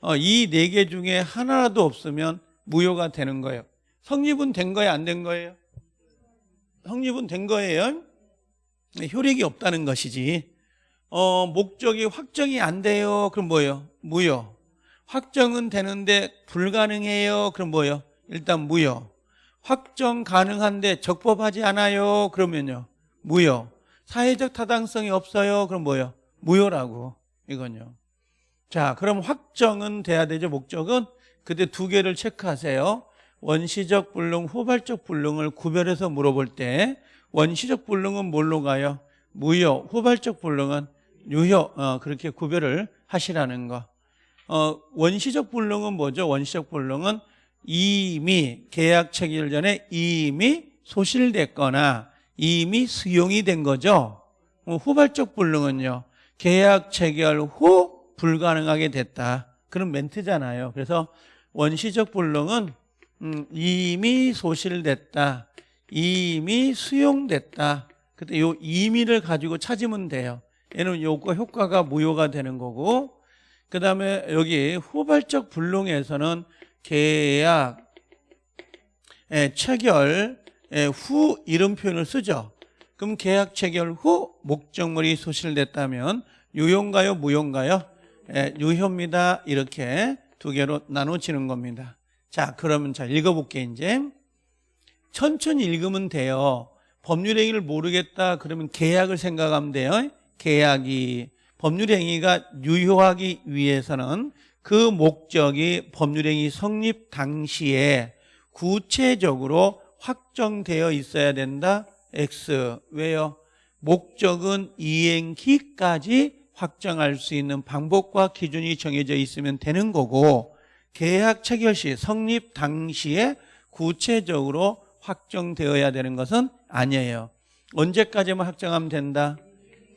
어, 이 네 개 중에 하나라도 없으면 무효가 되는 거예요. 성립은 된 거예요, 안 된 거예요? 성립은 된 거예요. 효력이 없다는 것이지. 어, 목적이 확정이 안 돼요. 그럼 뭐예요? 무효. 확정은 되는데 불가능해요. 그럼 뭐예요? 일단 무효. 확정 가능한데 적법하지 않아요. 그러면요. 무효. 사회적 타당성이 없어요. 그럼 뭐요? 무효라고 이건요. 자, 그럼 확정은 돼야 되죠. 목적은 그때 두 개를 체크하세요. 원시적 불능, 후발적 불능을 구별해서 물어볼 때 원시적 불능은 뭘로 가요? 무효, 후발적 불능은 유효. 어, 그렇게 구별을 하시라는 거. 어, 원시적 불능은 뭐죠? 원시적 불능은 이미 계약 체결 전에 이미 소실됐거나 이미 수용이 된 거죠. 어, 후발적 불능은요. 계약 체결 후 불가능하게 됐다. 그런 멘트잖아요. 그래서 원시적 불능은 음, 이미 소실됐다. 이미 수용됐다. 그때 요 이미를 가지고 찾으면 돼요. 얘는 요거 효과가 무효가 되는 거고 그 다음에 여기 후발적 불능에서는 계약 예, 체결 예, 후 이런 표현을 쓰죠. 그럼 계약 체결 후 목적물이 소실됐다면 유효인가요? 무효인가요? 예, 유효입니다. 이렇게 두 개로 나눠지는 겁니다. 자, 그러면 자 읽어볼게 이제. 천천히 읽으면 돼요. 법률 행위를 모르겠다 그러면 계약을 생각하면 돼요. 계약이 법률 행위가 유효하기 위해서는 그 목적이 법률 행위 성립 당시에 구체적으로 확정되어 있어야 된다. X. 왜요? 목적은 이행기까지 확정할 수 있는 방법과 기준이 정해져 있으면 되는 거고 계약 체결 시 성립 당시에 구체적으로 확정되어야 되는 것은 아니에요. 언제까지만 확정하면 된다?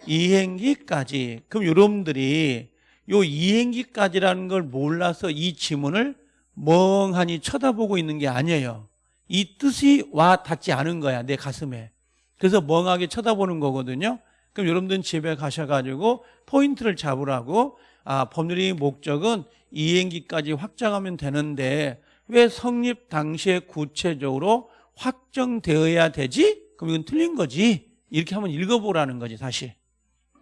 이행기까지. 그럼 여러분들이 요 이행기까지라는 걸 몰라서 이 지문을 멍하니 쳐다보고 있는 게 아니에요. 이 뜻이 와 닿지 않은 거야, 내 가슴에. 그래서 멍하게 쳐다보는 거거든요. 그럼 여러분들은 집에 가셔가지고 포인트를 잡으라고 아, 법률의 목적은 이행기까지 확정하면 되는데 왜 성립 당시에 구체적으로 확정되어야 되지? 그럼 이건 틀린 거지. 이렇게 한번 읽어보라는 거지, 사실.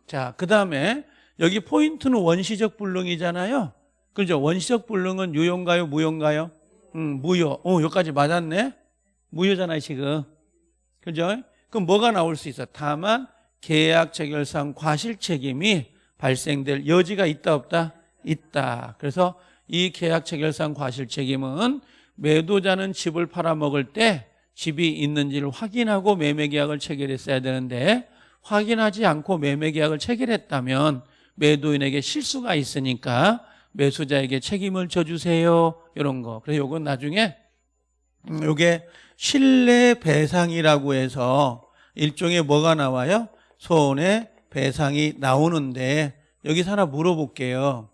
자, 그 다음에 여기 포인트는 원시적 불능이잖아요. 그죠? 원시적 불능은 유효인가요? 무효인가요? 음, 무효. 어, 여기까지 맞았네? 무효잖아요, 지금. 그죠? 그럼 뭐가 나올 수 있어? 다만 계약 체결상 과실 책임이 발생될 여지가 있다 없다? 있다. 그래서 이 계약 체결상 과실 책임은 매도자는 집을 팔아먹을 때 집이 있는지를 확인하고 매매 계약을 체결했어야 되는데 확인하지 않고 매매 계약을 체결했다면 매도인에게 실수가 있으니까 매수자에게 책임을 져주세요. 이런 거. 그래서 이건 나중에 음, 요게 신뢰 배상이라고 해서 일종의 뭐가 나와요? 손해 배상이 나오는데 여기서 하나 물어볼게요.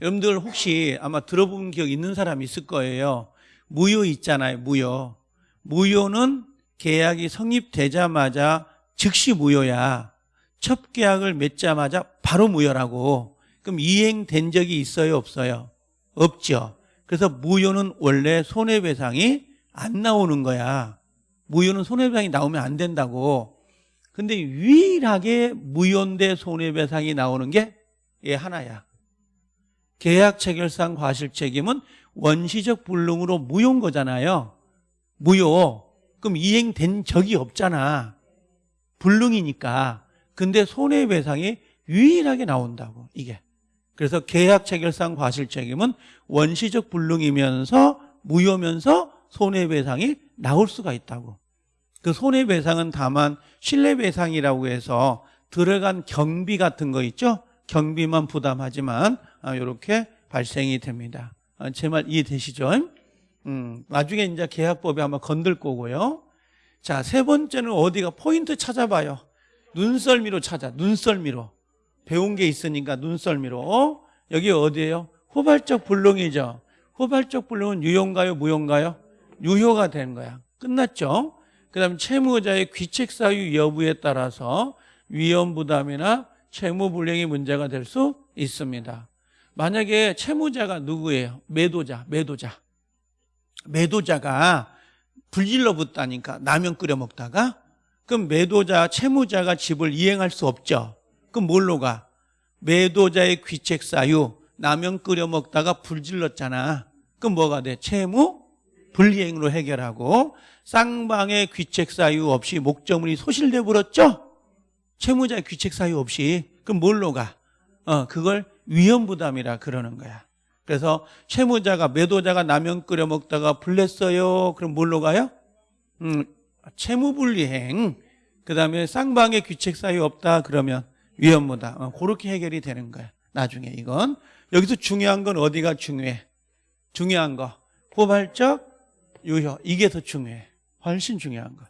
여러분들 혹시 아마 들어본 기억 있는 사람 있을 거예요. 무효 있잖아요. 무효. 무효는 계약이 성립되자마자 즉시 무효야. 첫 계약을 맺자마자 바로 무효라고. 그럼 이행된 적이 있어요? 없어요? 없죠. 그래서 무효는 원래 손해배상이 안 나오는 거야. 무효는 손해배상이 나오면 안 된다고. 근데 유일하게 무효인데 손해배상이 나오는 게 얘 하나야. 계약 체결상 과실 책임은 원시적 불능으로 무효인 거잖아요. 무효. 그럼 이행된 적이 없잖아. 불능이니까. 근데 손해배상이 유일하게 나온다고, 이게. 그래서 계약 체결상 과실 책임은 원시적 불능이면서 무효면서 손해배상이 나올 수가 있다고. 그 손해배상은 다만 신뢰배상이라고 해서 들어간 경비 같은 거 있죠? 경비만 부담하지만 이렇게 아, 발생이 됩니다. 아, 제말 이해되시죠? 음, 나중에 이제 계약법에 아마 건들 거고요. 자, 세 번째는 어디가 포인트 찾아봐요. 눈썰미로 찾아. 눈썰미로. 배운 게 있으니까 눈썰미로. 여기 어디예요? 후발적 불능이죠. 후발적 불능은 유효인가요? 무효인가요? 유효가 된 거야. 끝났죠? 그 다음에 채무자의 귀책 사유 여부에 따라서 위험 부담이나 채무 불량이 문제가 될 수 있습니다. 만약에 채무자가 누구예요? 매도자, 매도자. 매도자가 불질러 붙다니까 라면 끓여 먹다가 그럼 매도자, 채무자가 집을 이행할 수 없죠. 그럼 뭘로 가? 매도자의 귀책 사유, 라면 끓여 먹다가 불질렀잖아. 그럼 뭐가 돼? 채무 불이행으로 해결하고 쌍방의 귀책 사유 없이 목적물이 소실돼 버렸죠? 채무자 귀책 사유 없이 그럼 뭘로 가? 어, 그걸 위험 부담이라 그러는 거야. 그래서 채무자가 매도자가 라면 끓여 먹다가 불냈어요. 그럼 뭘로 가요? 음, 채무 불이행. 그다음에 쌍방에 귀책 사유 없다 그러면 위험 부담. 어, 그렇게 해결이 되는 거야. 나중에 이건 여기서 중요한 건 어디가 중요해? 중요한 거 포괄적 유효 이게 더 중요해. 훨씬 중요한 거.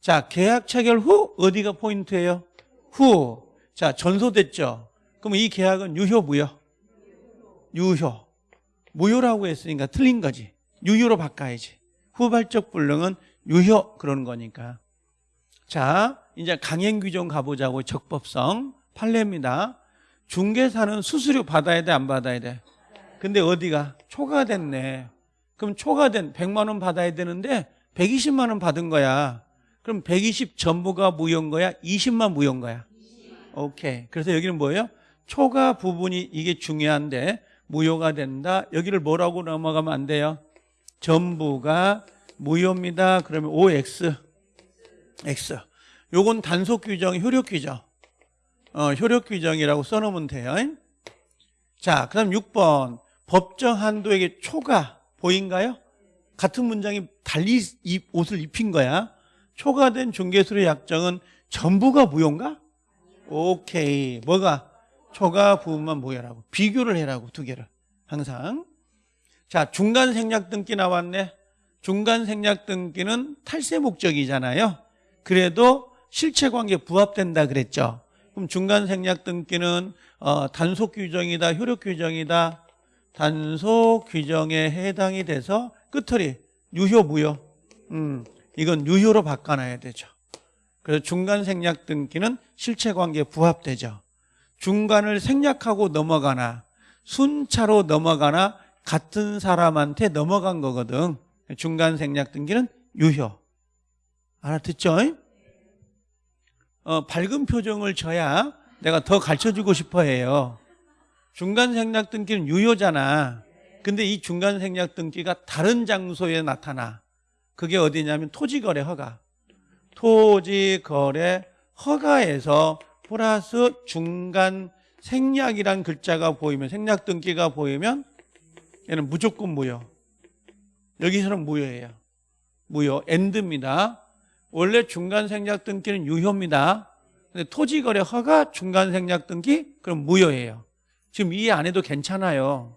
자 계약 체결 후 어디가 포인트예요? 후. 자 전소됐죠. 그럼 이 계약은 유효 무효? 유효. 무효라고 했으니까 틀린 거지. 유효로 바꿔야지. 후발적 불능은 유효 그러는 거니까. 자, 이제 강행 규정 가보자고 적법성 판례입니다. 중개사는 수수료 받아야 돼, 안 받아야 돼? 근데 어디가 초과됐네. 그럼 초과된 100만 원 받아야 되는데 120만 원 받은 거야. 그럼 120 전부가 무효인 거야? 20만 무효인 거야? 오케이. 그래서 여기는 뭐예요? 초과 부분이 이게 중요한데 무효가 된다. 여기를 뭐라고 넘어가면 안 돼요? 전부가 무효입니다. 그러면 OX. X. 요건 단속 규정, 효력 규정. 어, 효력 규정이라고 써놓으면 돼요. 자, 그 다음 6번. 법정 한도에게 초과 보인가요? 같은 문장이 달리 입- 옷을 입힌 거야. 초과된 중개수의 약정은 전부가 무효인가? 오케이. 뭐가? 초과 부분만 무효라고. 비교를 해라고, 두 개를. 항상. 자, 중간 생략 등기 나왔네. 중간 생략 등기는 탈세 목적이잖아요. 그래도 실체 관계 부합된다 그랬죠. 그럼 중간 생략 등기는 어, 단속 규정이다, 효력 규정이다. 단속 규정에 해당이 돼서 끝털이 유효 무효. 음, 이건 유효로 바꿔놔야 되죠. 그래서 중간 생략 등기는 실체 관계에 부합되죠. 중간을 생략하고 넘어가나 순차로 넘어가나 같은 사람한테 넘어간 거거든. 중간 생략 등기는 유효. 알아듣죠? 어, 밝은 표정을 져야 내가 더 가르쳐주고 싶어 해요. 중간 생략 등기는 유효잖아. 근데 이 중간 생략 등기가 다른 장소에 나타나. 그게 어디냐면 토지거래 허가. 토지거래 허가에서 플러스 중간 생략이란 글자가 보이면 생략 등기가 보이면 얘는 무조건 무효. 여기서는 무효예요. 무효. 엔드입니다. 원래 중간 생략 등기는 유효입니다. 근데 토지거래 허가 중간 생략 등기 그럼 무효예요. 지금 이해 안 해도 괜찮아요.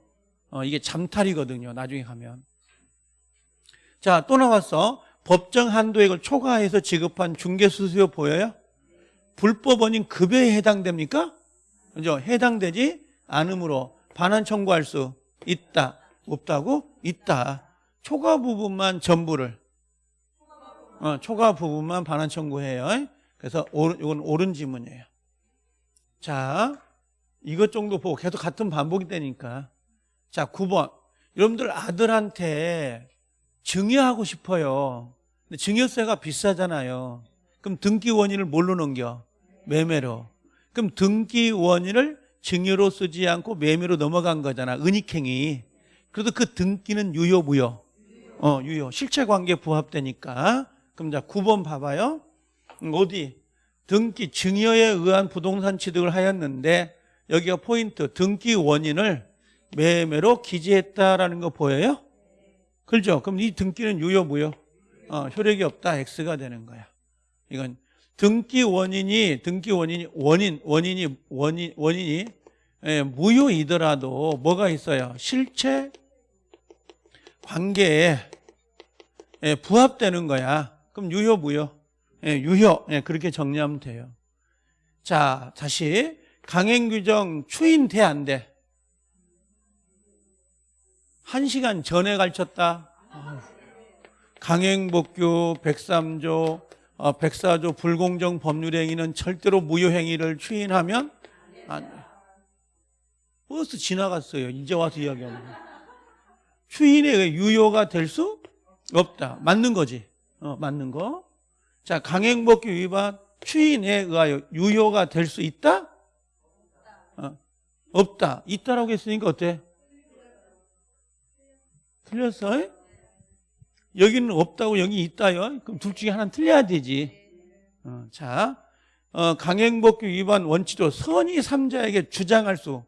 어, 이게 잠탈이거든요. 나중에 가면. 자, 또 나왔어. 법정 한도액을 초과해서 지급한 중개수수료 보여요? 불법 원인 급여에 해당됩니까? 그죠? 해당되지 않으므로 반환 청구할 수 있다. 없다고? 있다. 초과 부분만 전부를 어, 초과 부분만 반환 청구해요. 그래서 이건 옳은 지문이에요. 자, 이것 정도 보고 계속 같은 반복이 되니까. 자, 9번. 여러분들 아들한테 증여하고 싶어요. 근데 증여세가 비싸잖아요. 그럼 등기 원인을 뭘로 넘겨? 매매로. 그럼 등기 원인을 증여로 쓰지 않고 매매로 넘어간 거잖아. 은닉행위. 그래도 그 등기는 유효, 무효? 어, 유효. 실체 관계 부합되니까. 그럼 자, 9번 봐봐요. 음, 어디? 등기 증여에 의한 부동산 취득을 하였는데 여기가 포인트. 등기 원인을 매매로 기재했다라는 거 보여요? 그렇죠? 그럼 이 등기는 유효, 무효? 어, 효력이 없다. X가 되는 거야. 이건 등기 원인이 등기 원인이 원인 원인이 원인 원인이 예, 무효이더라도 뭐가 있어요? 실체 관계에 예, 부합되는 거야. 그럼 유효 무효? 예, 유효. 예, 그렇게 정리하면 돼요. 자, 다시 강행 규정 추인 돼 안 돼? 한 시간 전에 가르쳤다. 강행 복규 103조 어, 104조 불공정 법률 행위는 절대로 무효 행위를 추인하면 안 돼. 버스 지나갔어요. 이제 와서 이야기하는 거. 추인의 유효가 될 수 없다. 맞는 거지. 어, 맞는 거. 자, 강행복규 위반 추인에 의하여 유효가 될 수 있다? 어, 없다. 있다라고 했으니까 어때? 틀렸어? 여기는 없다고 여기 있다요. 그럼 둘 중에 하나는 틀려야 되지. 어, 자, 어, 강행법규 위반 원칙으로 선의 삼자에게 주장할 수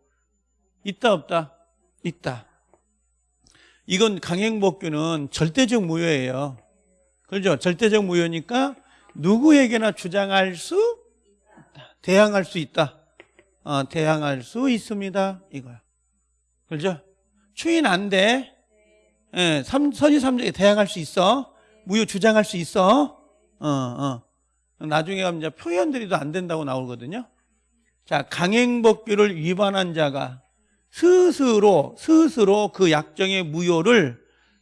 있다 없다? 있다. 이건 강행법규는 절대적 무효예요. 그렇죠? 절대적 무효니까 누구에게나 주장할 수 있다. 대항할 수 있다. 어, 대항할 수 있습니다. 이거야. 그렇죠? 추인 안 돼. 예, 삼, 선의 삼자에게 대항할 수 있어. 무효 주장할 수 있어. 어, 어. 나중에 가면 이제 표현들이도 안 된다고 나오거든요. 자, 강행법규를 위반한 자가 스스로, 스스로 그 약정의 무효를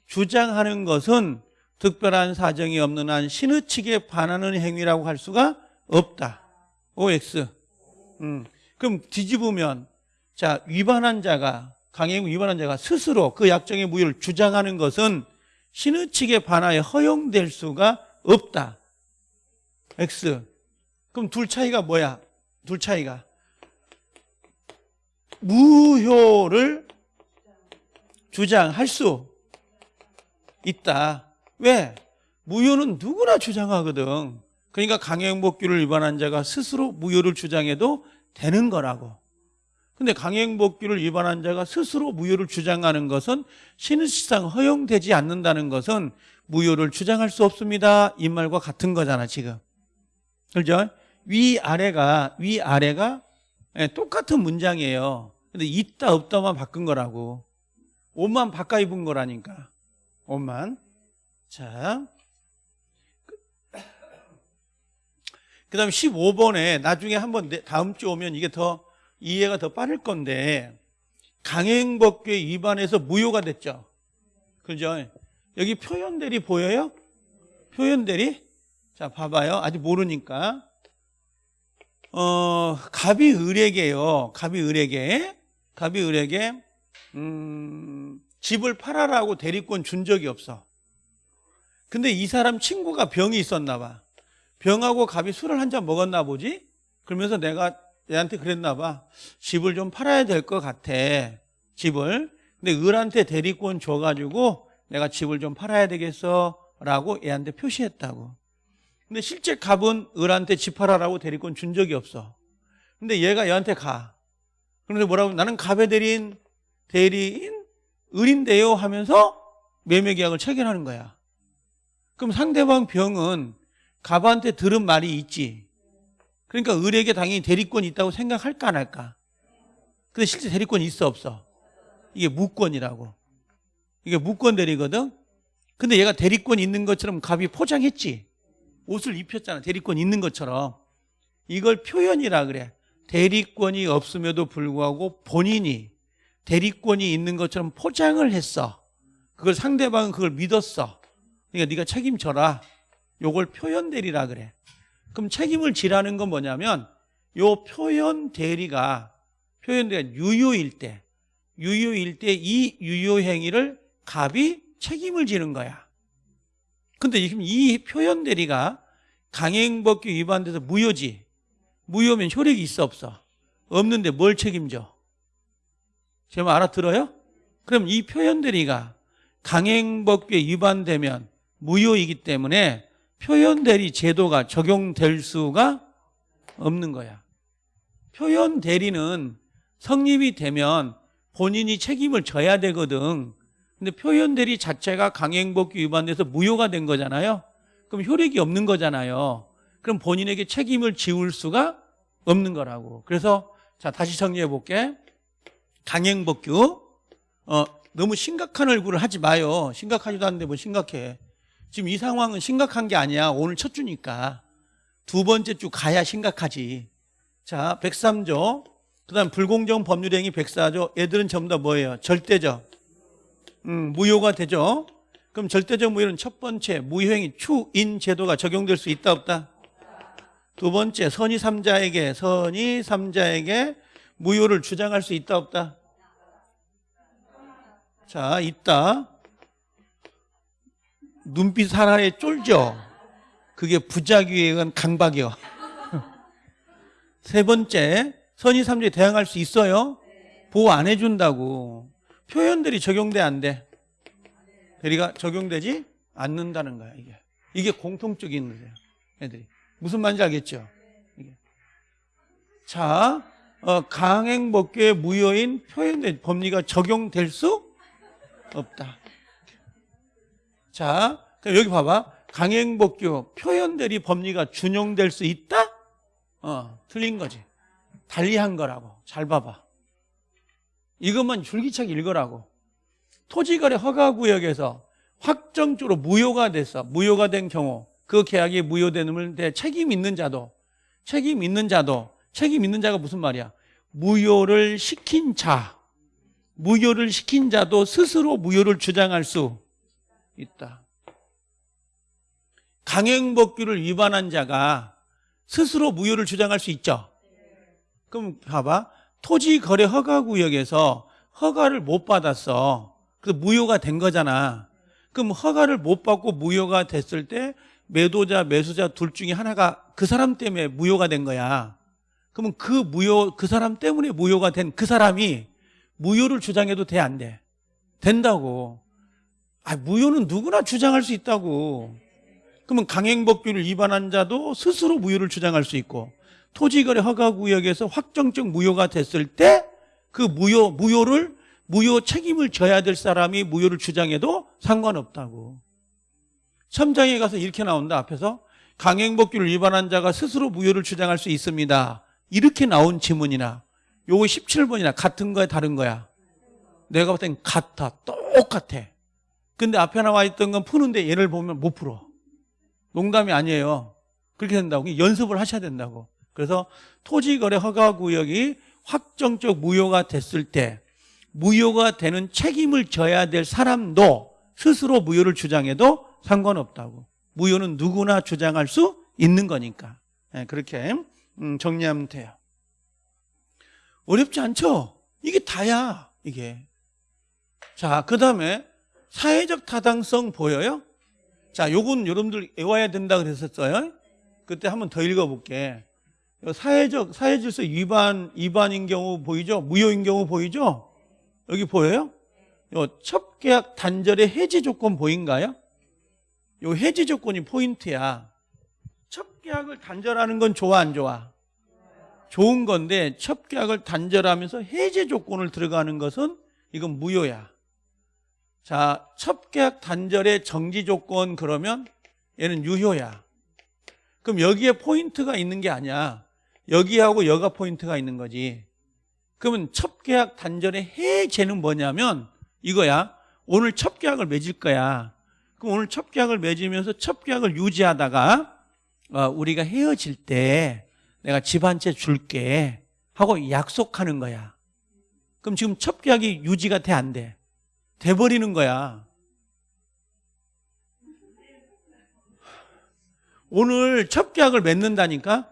주장하는 것은 특별한 사정이 없는 한 신의칙에 반하는 행위라고 할 수가 없다. OX. 음. 그럼 뒤집으면, 자, 위반한 자가, 강행 위반한 자가 스스로 그 약정의 무효를 주장하는 것은 신의칙에 반하여 허용될 수가 없다. X. 그럼 둘 차이가 뭐야? 둘 차이가. 무효를 주장할 수 있다. 왜? 무효는 누구나 주장하거든. 그러니까 강행복규를 위반한 자가 스스로 무효를 주장해도 되는 거라고. 근데 강행복규를 위반한 자가 스스로 무효를 주장하는 것은 신의시상 허용되지 않는다는 것은 무효를 주장할 수 없습니다. 이 말과 같은 거잖아, 지금. 그죠? 위아래가, 위아래가 예, 똑같은 문장이에요. 근데 있다, 없다만 바꾼 거라고. 옷만 바꿔 입은 거라니까. 옷만. 자. 그 다음에 15번에 나중에 한번 다음 주 오면 이게 더 이해가 더 빠를 건데 강행법규 위반해서 무효가 됐죠. 그죠? 여기 표현들이 보여요? 표현들이? 자, 봐봐요. 아직 모르니까. 어, 갑이 을에게요. 갑이 을에게. 갑이 을에게, 음, 집을 팔아라고 대리권 준 적이 없어. 근데 이 사람 친구가 병이 있었나 봐. 병하고 갑이 술을 한 잔 먹었나 보지? 그러면서 내가 얘한테 그랬나 봐. 집을 좀 팔아야 될 것 같아. 집을. 근데 을한테 대리권 줘가지고 내가 집을 좀 팔아야 되겠어. 라고 얘한테 표시했다고. 근데 실제 갑은 을한테 집 팔아라고 대리권 준 적이 없어. 근데 얘가 얘한테 가. 그런데 뭐라고? 나는 갑의 대리인, 대리인 을인데요 하면서 매매 계약을 체결하는 거야. 그럼 상대방 병은 갑한테 들은 말이 있지. 그러니까 을에게 당연히 대리권이 있다고 생각할까 안 할까? 근데 실제 대리권이 있어 없어? 이게 무권이라고. 이게 무권 대리거든? 근데 얘가 대리권 있는 것처럼 갑이 포장했지. 옷을 입혔잖아. 대리권 있는 것처럼. 이걸 표현이라 그래. 대리권이 없음에도 불구하고 본인이 대리권이 있는 것처럼 포장을 했어. 그걸 상대방은 그걸 믿었어. 그러니까 네가 책임져라. 요걸 표현 대리라 그래. 그럼 책임을 지라는 건 뭐냐면 요 표현 대리가 표현 대리가 유효일 때 유효일 때 이 유효 행위를 갑이 책임을 지는 거야. 근데 지금 이 표현 대리가 강행법규 위반돼서 무효지. 무효면 효력이 있어 없어? 없는데 뭘 책임져? 제가 알아들어요? 그럼 이 표현 대리가 강행법규에 위반되면 무효이기 때문에 표현 대리 제도가 적용될 수가 없는 거야. 표현 대리는 성립이 되면 본인이 책임을 져야 되거든. 근데 표현 대리 자체가 강행법규 위반돼서 무효가 된 거잖아요. 그럼 효력이 없는 거잖아요. 그럼 본인에게 책임을 지울 수가 없는 거라고. 그래서 자 다시 정리해 볼게. 강행법규 어, 너무 심각한 얼굴을 하지 마요. 심각하지도 않는데 뭐 심각해. 지금 이 상황은 심각한 게 아니야. 오늘 첫 주니까. 두 번째 주 가야 심각하지. 자, 103조. 그 다음 불공정 법률행위 104조. 애들은 전부 다 뭐예요? 절대적. 음, 무효가 되죠. 그럼 절대적 무효는 첫 번째 무효행위 추인 제도가 적용될 수 있다 없다? 두 번째 선의 삼자에게 선의 삼자에게 무효를 주장할 수 있다 없다? 자, 있다. 눈빛 하나에 쫄죠. 그게 부작위에 의한 강박이요. 세 번째, 선의 삼자에 대항할 수 있어요? 보호 안 해준다고. 표현들이 적용돼 안 돼? 대리가 적용되지 않는다는 거야, 이게. 이게 공통적인 거예요, 애들이. 무슨 말인지 알겠죠? 이게. 자, 어, 강행법규의 무효인 표현된 법리가 적용될 수 없다. 자, 여기 봐봐. 강행법규 표현들이 법리가 준용될 수 있다? 어, 틀린 거지. 달리한 거라고. 잘 봐봐. 이것만 줄기차게 읽으라고. 토지거래 허가구역에서 확정적으로 무효가 됐어. 무효가 된 경우 그 계약이 무효되는 데 책임 있는 자도 책임 있는 자도 책임 있는 자가 무슨 말이야? 무효를 시킨 자 무효를 시킨 자도 스스로 무효를 주장할 수 있다. 강행법규를 위반한 자가 스스로 무효를 주장할 수 있죠. 그럼 봐봐. 토지 거래 허가 구역에서 허가를 못 받았어. 그 무효가 된 거잖아. 그럼 허가를 못 받고 무효가 됐을 때 매도자, 매수자 둘 중에 하나가 그 사람 때문에 무효가 된 거야. 그러면 그 무효, 그 사람 때문에 무효가 된 그 사람이 무효를 주장해도 돼, 안 돼? 된다고. 아, 무효는 누구나 주장할 수 있다고. 그러면 강행법규를 위반한 자도 스스로 무효를 주장할 수 있고 토지거래 허가구역에서 확정적 무효가 됐을 때 그 무효, 무효를 무효 책임을 져야 될 사람이 무효를 주장해도 상관없다고. 첨장에 가서 이렇게 나온다 앞에서 강행법규를 위반한 자가 스스로 무효를 주장할 수 있습니다. 이렇게 나온 지문이나 요거 17번이나 같은 거야 다른 거야? 내가 볼땐 같아. 똑같아. 근데 앞에 나와 있던 건 푸는데 얘를 보면 못 풀어. 농담이 아니에요. 그렇게 된다고. 연습을 하셔야 된다고. 그래서 토지거래 허가구역이 확정적 무효가 됐을 때 무효가 되는 책임을 져야 될 사람도 스스로 무효를 주장해도 상관없다고. 무효는 누구나 주장할 수 있는 거니까. 네, 그렇게 음, 정리하면 돼요. 어렵지 않죠? 이게 다야, 이게. 자, 그 다음에 사회적 타당성 보여요? 자, 요건 여러분들 외워야 된다 그랬었어요. 그때 한번 더 읽어볼게. 사회적, 사회 질서 위반, 위반인 경우 보이죠? 무효인 경우 보이죠? 여기 보여요? 요 첩계약 단절의 해제 조건 보인가요? 요 해제 조건이 포인트야. 첩계약을 단절하는 건 좋아, 안 좋아? 좋은 건데 첩계약을 단절하면서 해제 조건을 들어가는 것은 이건 무효야. 자, 첩계약 단절의 정지 조건 그러면 얘는 유효야. 그럼 여기에 포인트가 있는 게 아니야. 여기하고 여가 포인트가 있는 거지. 그러면 첩계약 단절의 해제는 뭐냐면 이거야. 오늘 첩계약을 맺을 거야. 그럼 오늘 첩계약을 맺으면서 첩계약을 유지하다가 어, 우리가 헤어질 때 내가 집 한 채 줄게 하고 약속하는 거야. 그럼 지금 첩계약이 유지가 돼 안 돼? 돼버리는 거야. 오늘 첩계약을 맺는다니까?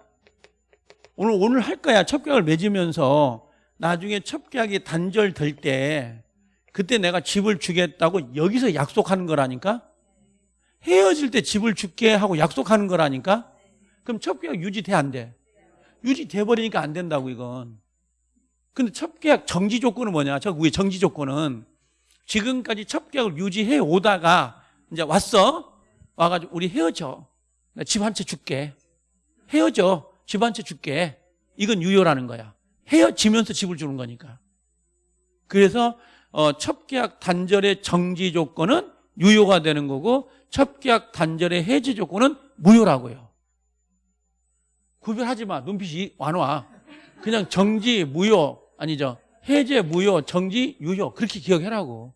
오늘 오늘 할 거야. 첩계약을 맺으면서 나중에 첩계약이 단절될 때 그때 내가 집을 주겠다고 여기서 약속하는 거라니까? 헤어질 때 집을 줄게 하고 약속하는 거라니까? 그럼 첩계약 유지돼 안 돼? 유지돼 버리니까 안 된다고 이건. 근데 첩계약 정지 조건은 뭐냐? 저 위에 정지 조건은 지금까지 첩계약을 유지해 오다가 이제 왔어. 와가지고 우리 헤어져. 집 한 채 줄게. 헤어져. 집 한 채 줄게. 이건 유효라는 거야. 헤어지면서 집을 주는 거니까. 그래서 어, 첩계약 단절의 정지 조건은 유효가 되는 거고 첩계약 단절의 해지 조건은 무효라고요. 구별하지 마. 눈빛이 완화. 그냥 정지, 무효 아니죠. 해제, 무효, 정지, 유효 그렇게 기억해라고.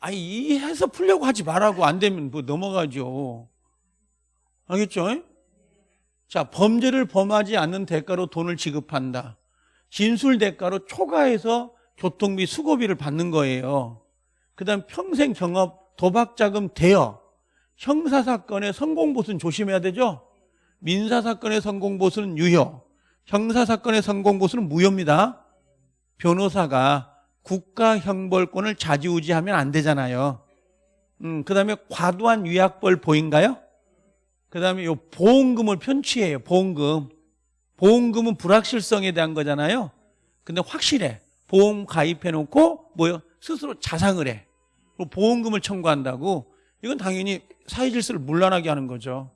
아니 이해해서 풀려고 하지 말라고 안 되면 뭐 넘어가죠. 알겠죠? 자 범죄를 범하지 않는 대가로 돈을 지급한다. 진술 대가로 초과해서 교통비 수고비를 받는 거예요. 그 다음 평생 경업 도박 자금 대여 형사 사건의 성공 보수는 조심해야 되죠. 민사 사건의 성공 보수는 유효 형사 사건의 성공 보수는 무효입니다. 변호사가 국가 형벌권을 좌지우지하면 안 되잖아요. 음, 그 다음에 과도한 위약벌 보인가요? 그 다음에 요 보험금을 편취해요. 보험금. 보험금은 불확실성에 대한 거잖아요. 근데 확실해. 보험 가입해 놓고 뭐요? 스스로 자상을 해. 보험금을 청구한다고. 이건 당연히 사회 질서를 문란하게 하는 거죠.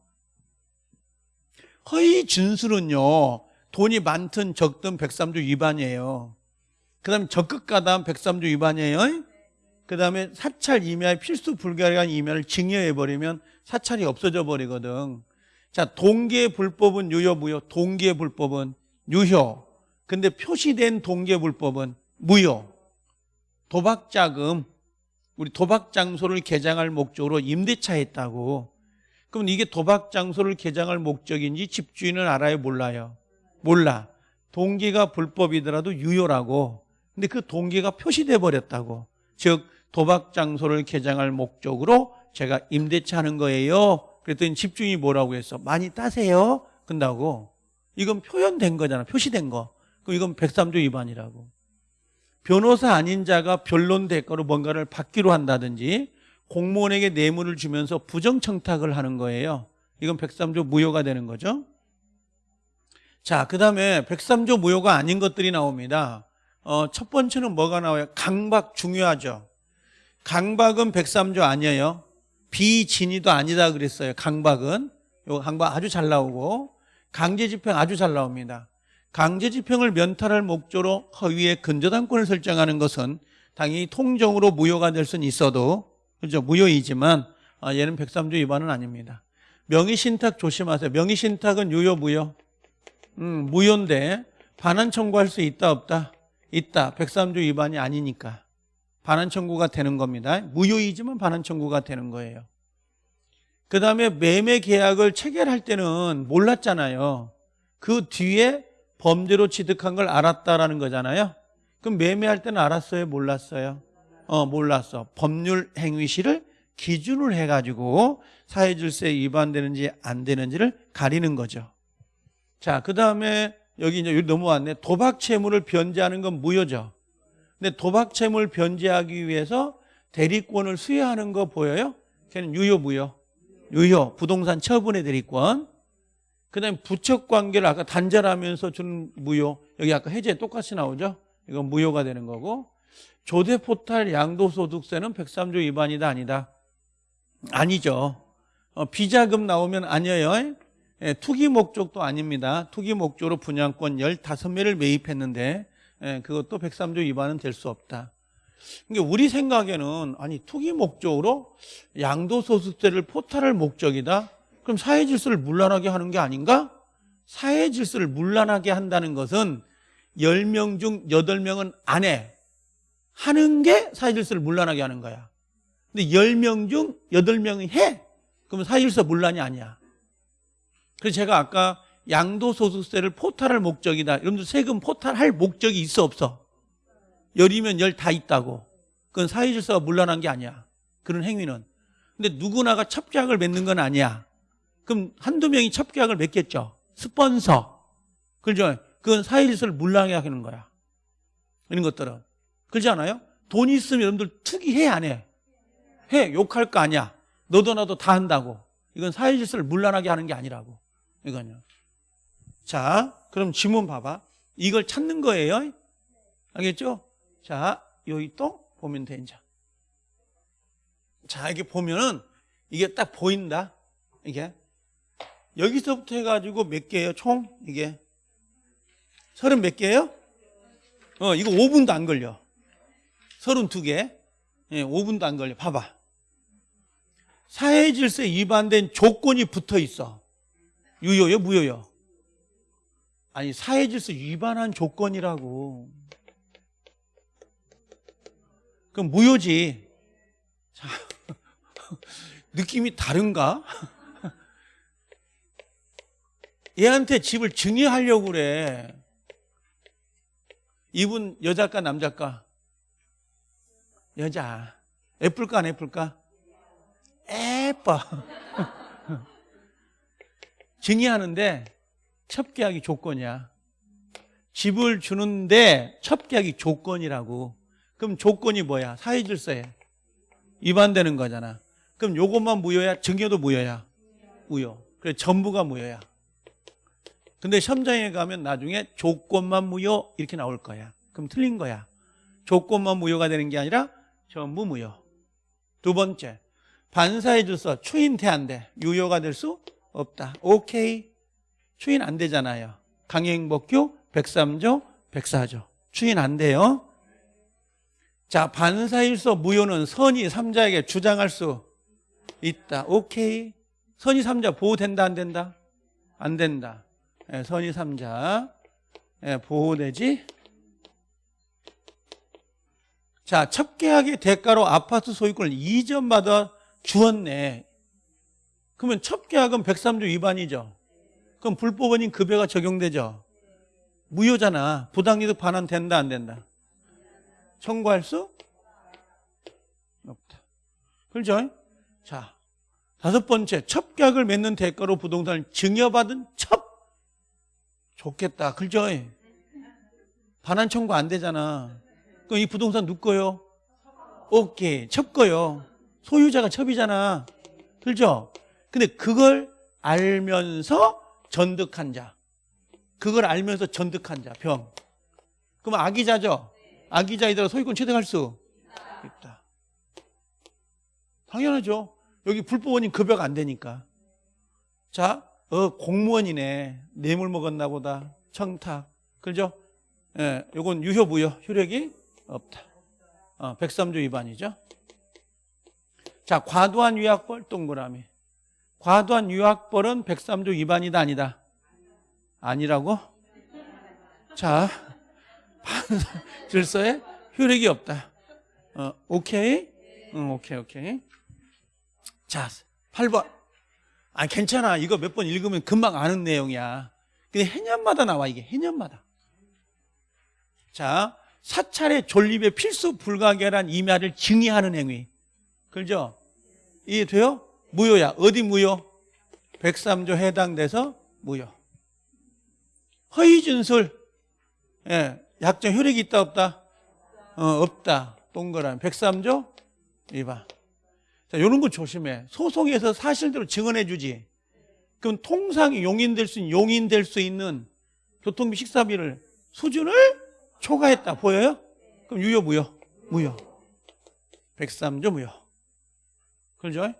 허위 진술은요. 돈이 많든 적든 103조 위반이에요. 그 다음에 적극 가담 103조 위반이에요. 그 다음에 사찰 임야의 필수 불가한 임야를 증여해버리면 사찰이 없어져 버리거든. 자, 동계 불법은 유효, 무효. 동계 불법은 유효. 근데 표시된 동계 불법은 무효. 도박 자금, 우리 도박 장소를 개장할 목적으로 임대차 했다고. 그럼 이게 도박 장소를 개장할 목적인지 집주인은 알아요, 몰라요? 몰라. 동기가 불법이더라도 유효라고. 근데 그 동기가 표시돼 버렸다고. 즉 도박 장소를 개장할 목적으로 제가 임대차 하는 거예요. 그랬더니 집주인이 뭐라고 했어? 많이 따세요. 근다고. 이건 표현된 거잖아. 표시된 거. 그럼 이건 103조 위반이라고. 변호사 아닌 자가 변론 대가로 뭔가를 받기로 한다든지 공무원에게 뇌물을 주면서 부정청탁을 하는 거예요. 이건 103조 무효가 되는 거죠. 자, 그 다음에 103조 무효가 아닌 것들이 나옵니다. 어, 첫 번째는 뭐가 나와요? 강박 중요하죠. 강박은 103조 아니에요. 비진이도 아니다 그랬어요. 강박은. 요 강박 아주 잘 나오고 강제집행 아주 잘 나옵니다. 강제집행을 면탈할 목적으로 허위의 근저당권을 설정하는 것은 당연히 통정으로 무효가 될 수는 있어도 그죠 무효이지만 아, 얘는 103조 위반은 아닙니다. 명의신탁 조심하세요. 명의신탁은 유효 무효? 음, 무효인데 반환 청구할 수 있다 없다? 있다. 103조 위반이 아니니까 반환 청구가 되는 겁니다. 무효이지만 반환 청구가 되는 거예요. 그 다음에 매매 계약을 체결할 때는 몰랐잖아요. 그 뒤에 범죄로 취득한 걸 알았다라는 거잖아요. 그럼 매매할 때는 알았어요? 몰랐어요? 어, 몰랐어. 법률 행위 시를 기준을 해가지고 사회질서에 위반되는지 안 되는지를 가리는 거죠. 자, 그 다음에 여기 이제 여기 넘어왔네. 도박 채무를 변제하는 건 무효죠. 근데 도박 채무를 변제하기 위해서 대리권을 수여하는 거 보여요? 걔는 유효, 무효? 유효. 부동산 처분의 대리권. 그 다음에 부척 관계를 아까 단절하면서 주는 무효. 여기 아까 해제 똑같이 나오죠? 이건 무효가 되는 거고. 조대 포탈 양도소득세는 103조 위반이다, 아니다? 아니죠. 어, 비자금 나오면 아니에요. 예, 투기 목적도 아닙니다. 투기 목적으로 분양권 15매를 매입했는데 예, 그것도 103조 위반은 될 수 없다. 그러니까 우리 생각에는 아니 투기 목적으로 양도소득세를 포탈할 목적이다. 그럼 사회 질서를 문란하게 하는 게 아닌가? 사회 질서를 문란하게 한다는 것은 10명 중 8명은 안 해. 하는 게 사회 질서를 문란하게 하는 거야. 근데 10명 중 8명이 해. 그러면 사회 질서 문란이 아니야. 그래서 제가 아까 양도소득세를 포탈할 목적이다. 여러분들 세금 포탈할 목적이 있어 없어? 열이면 열 다 있다고. 그건 사회질서가 문란한 게 아니야. 그런 행위는. 근데 누구나가 첩계약을 맺는 건 아니야. 그럼 한두 명이 첩계약을 맺겠죠. 스폰서. 그죠? 그건 사회질서를 문란하게 하는 거야. 이런 것들은. 그렇지 않아요? 돈 있으면 여러분들 투기해 안 해? 해. 욕할 거 아니야. 너도 나도 다 한다고. 이건 사회질서를 문란하게 하는 게 아니라고. 이거요. 자, 그럼 지문 봐봐. 이걸 찾는 거예요. 알겠죠? 자, 여기 또 보면 돼, 이제. 자, 이게 보면은 이게 딱 보인다. 이게. 여기서부터 해가지고 몇 개예요, 총? 이게. 서른 몇 개예요? 어, 이거 5분도 안 걸려. 서른 두 개. 예, 5분도 안 걸려. 봐봐. 사회 질서에 위반된 조건이 붙어 있어. 유효요, 무효요? 아니 사회 질서 위반한 조건이라고. 그럼 무효지. 자, [LAUGHS] 느낌이 다른가? [LAUGHS] 얘한테 집을 증여하려고 그래. 이분 여자까 남자까? 여자. 예쁠까 안 예쁠까? 예뻐. [LAUGHS] 증여하는데 첩 계약이 조건이야. 집을 주는데 첩 계약이 조건이라고. 그럼 조건이 뭐야? 사회 질서에 위반되는 거잖아. 그럼 요것만 무효야? 증여도 무효야? 무효. 그래 전부가 무효야. 근데 시험장에 가면 나중에 조건만 무효 이렇게 나올 거야. 그럼 틀린 거야. 조건만 무효가 되는 게 아니라 전부 무효. 두 번째, 반사의 질서 추인 태한대 유효가 될 수 없다. 오케이. 추인 안 되잖아요. 강행법규 103조 104조. 추인 안 돼요. 자 반사일소 무효는 선의 3자에게 주장할 수 있다. 오케이. 선의 3자 보호된다 안 된다? 안 된다. 예, 선의 3자. 예, 보호되지? 자 첩계약의 대가로 아파트 소유권을 이전받아 주었네 그러면 첩계약은 103조 위반이죠. 그럼 불법 원인 급여가 적용되죠. 무효잖아. 부당이득 반환 된다 안 된다? 청구할 수 없다. 그렇죠? 자 다섯 번째. 첩계약을 맺는 대가로 부동산을 증여받은 첩! 좋겠다. 그죠? 반환 청구 안 되잖아. 그럼 이 부동산 누구 거요? 오케이. 첩 거요. 소유자가 첩이잖아. 그죠? 근데 그걸 알면서 전득한 자. 그걸 알면서 전득한 자 병. 그럼 악의자죠? 악의자이더라 소유권 취득할 수 있다. 당연하죠. 여기 불법원인 급여가 안 되니까. 자 어, 공무원이네. 뇌물 먹었나 보다. 청탁. 그죠? 예, 요건 유효 무효 효력이 없다. 어, 103조 위반이죠. 자 과도한 유학벌 동그라미 과도한 유학벌은 103조 위반이다 아니다? 아니라고? 자 판사 질서에 효력이 없다. 어, 오케이? 응, 오케이 오케이. 자 8번. 아 괜찮아. 이거 몇 번 읽으면 금방 아는 내용이야. 근데 해년마다 나와 이게. 해년마다. 자 사찰의 존립의 필수 불가결한 임야를 증의하는 행위. 그죠? 이해돼요? 무효야. 어디 무효? 103조 해당돼서 무효. 허위 진술. 예, 약정 효력이 있다 없다? 어, 없다. 동그라미. 103조 위반. 자, 이런 거 조심해. 소송에서 사실대로 증언해 주지. 그럼 통상 용인될 수 있는 용인될 수 있는 교통비 식사비를 수준을 초과했다. 보여요? 그럼 유효 무효? 무효. 103조 무효. 그렇죠?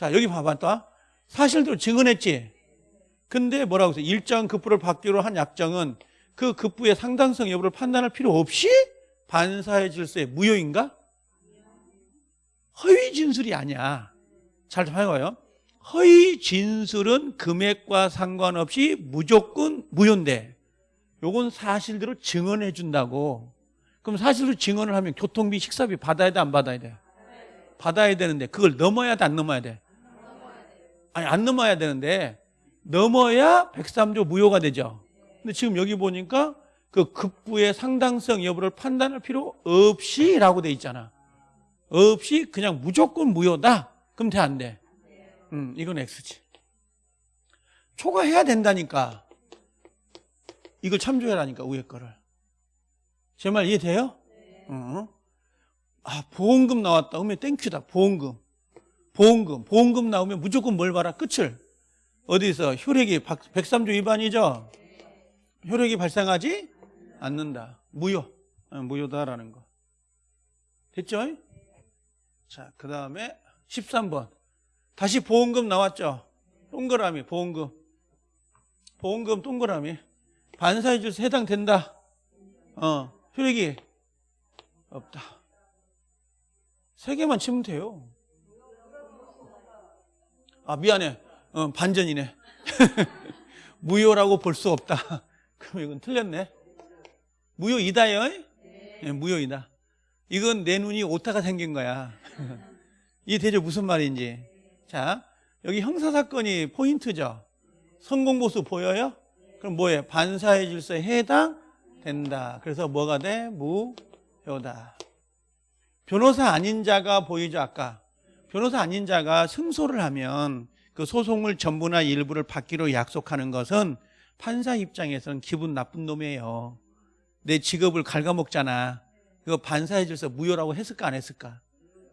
자 여기 또 사실대로 증언했지 근데 뭐라고 했어요? 일정 급부를 받기로 한 약정은 그 급부의 상당성 여부를 판단할 필요 없이 반사의 질서의 무효인가? 허위 진술이 아니야 잘 봐요 허위 진술은 금액과 상관없이 무조건 무효인데 요건 사실대로 증언해 준다고 그럼 사실로 증언을 하면 교통비 식사비 받아야 돼 안 받아야 돼? 받아야 되는데 그걸 넘어야 돼 안 넘어야 돼? 아니 안 넘어야 되는데 넘어야 103조 무효가 되죠. 근데 지금 여기 보니까 그 급부의 상당성 여부를 판단할 필요 없이 라고 돼 있잖아. 없이 그냥 무조건 무효다. 그럼 돼 안 돼? 음, 이건 X지. 초과해야 된다니까. 이걸 참조해라니까 위에 거를. 제 말 이해돼요? 어. 아 보험금 나왔다. 그러면 땡큐다. 보험금 보험금 보험금 나오면 무조건 뭘 봐라 끝을 어디서 효력이 103조 위반이죠 효력이 발생하지 않는다 무효 어, 무효다라는 거 됐죠? 자, 그 다음에 13번. 다시 보험금 나왔죠? 동그라미, 보험금. 보험금 동그라미. 반사의 질서 해당된다. 어, 효력이 없다. 세 개만 치면 돼요. 아, 미안해. 어, 반전이네. [LAUGHS] 무효라고 볼 수 없다. [LAUGHS] 그럼 이건 틀렸네. 무효이다요? 네, 무효이다. 이건 내 눈이 오타가 생긴 거야. [LAUGHS] 이해되죠? 무슨 말인지. 자, 여기 형사사건이 포인트죠. 성공보수 보여요? 그럼 뭐예요? 반사의 질서에 해당된다. 그래서 뭐가 돼? 무효다. 변호사 아닌 자가 보이죠, 아까. 변호사 아닌 자가 승소를 하면 그 소송을 전부나 일부를 받기로 약속하는 것은 판사 입장에서는 기분 나쁜 놈이에요. 내 직업을 갉아먹잖아. 그거 반사의 질서 무효라고 했을까 안 했을까?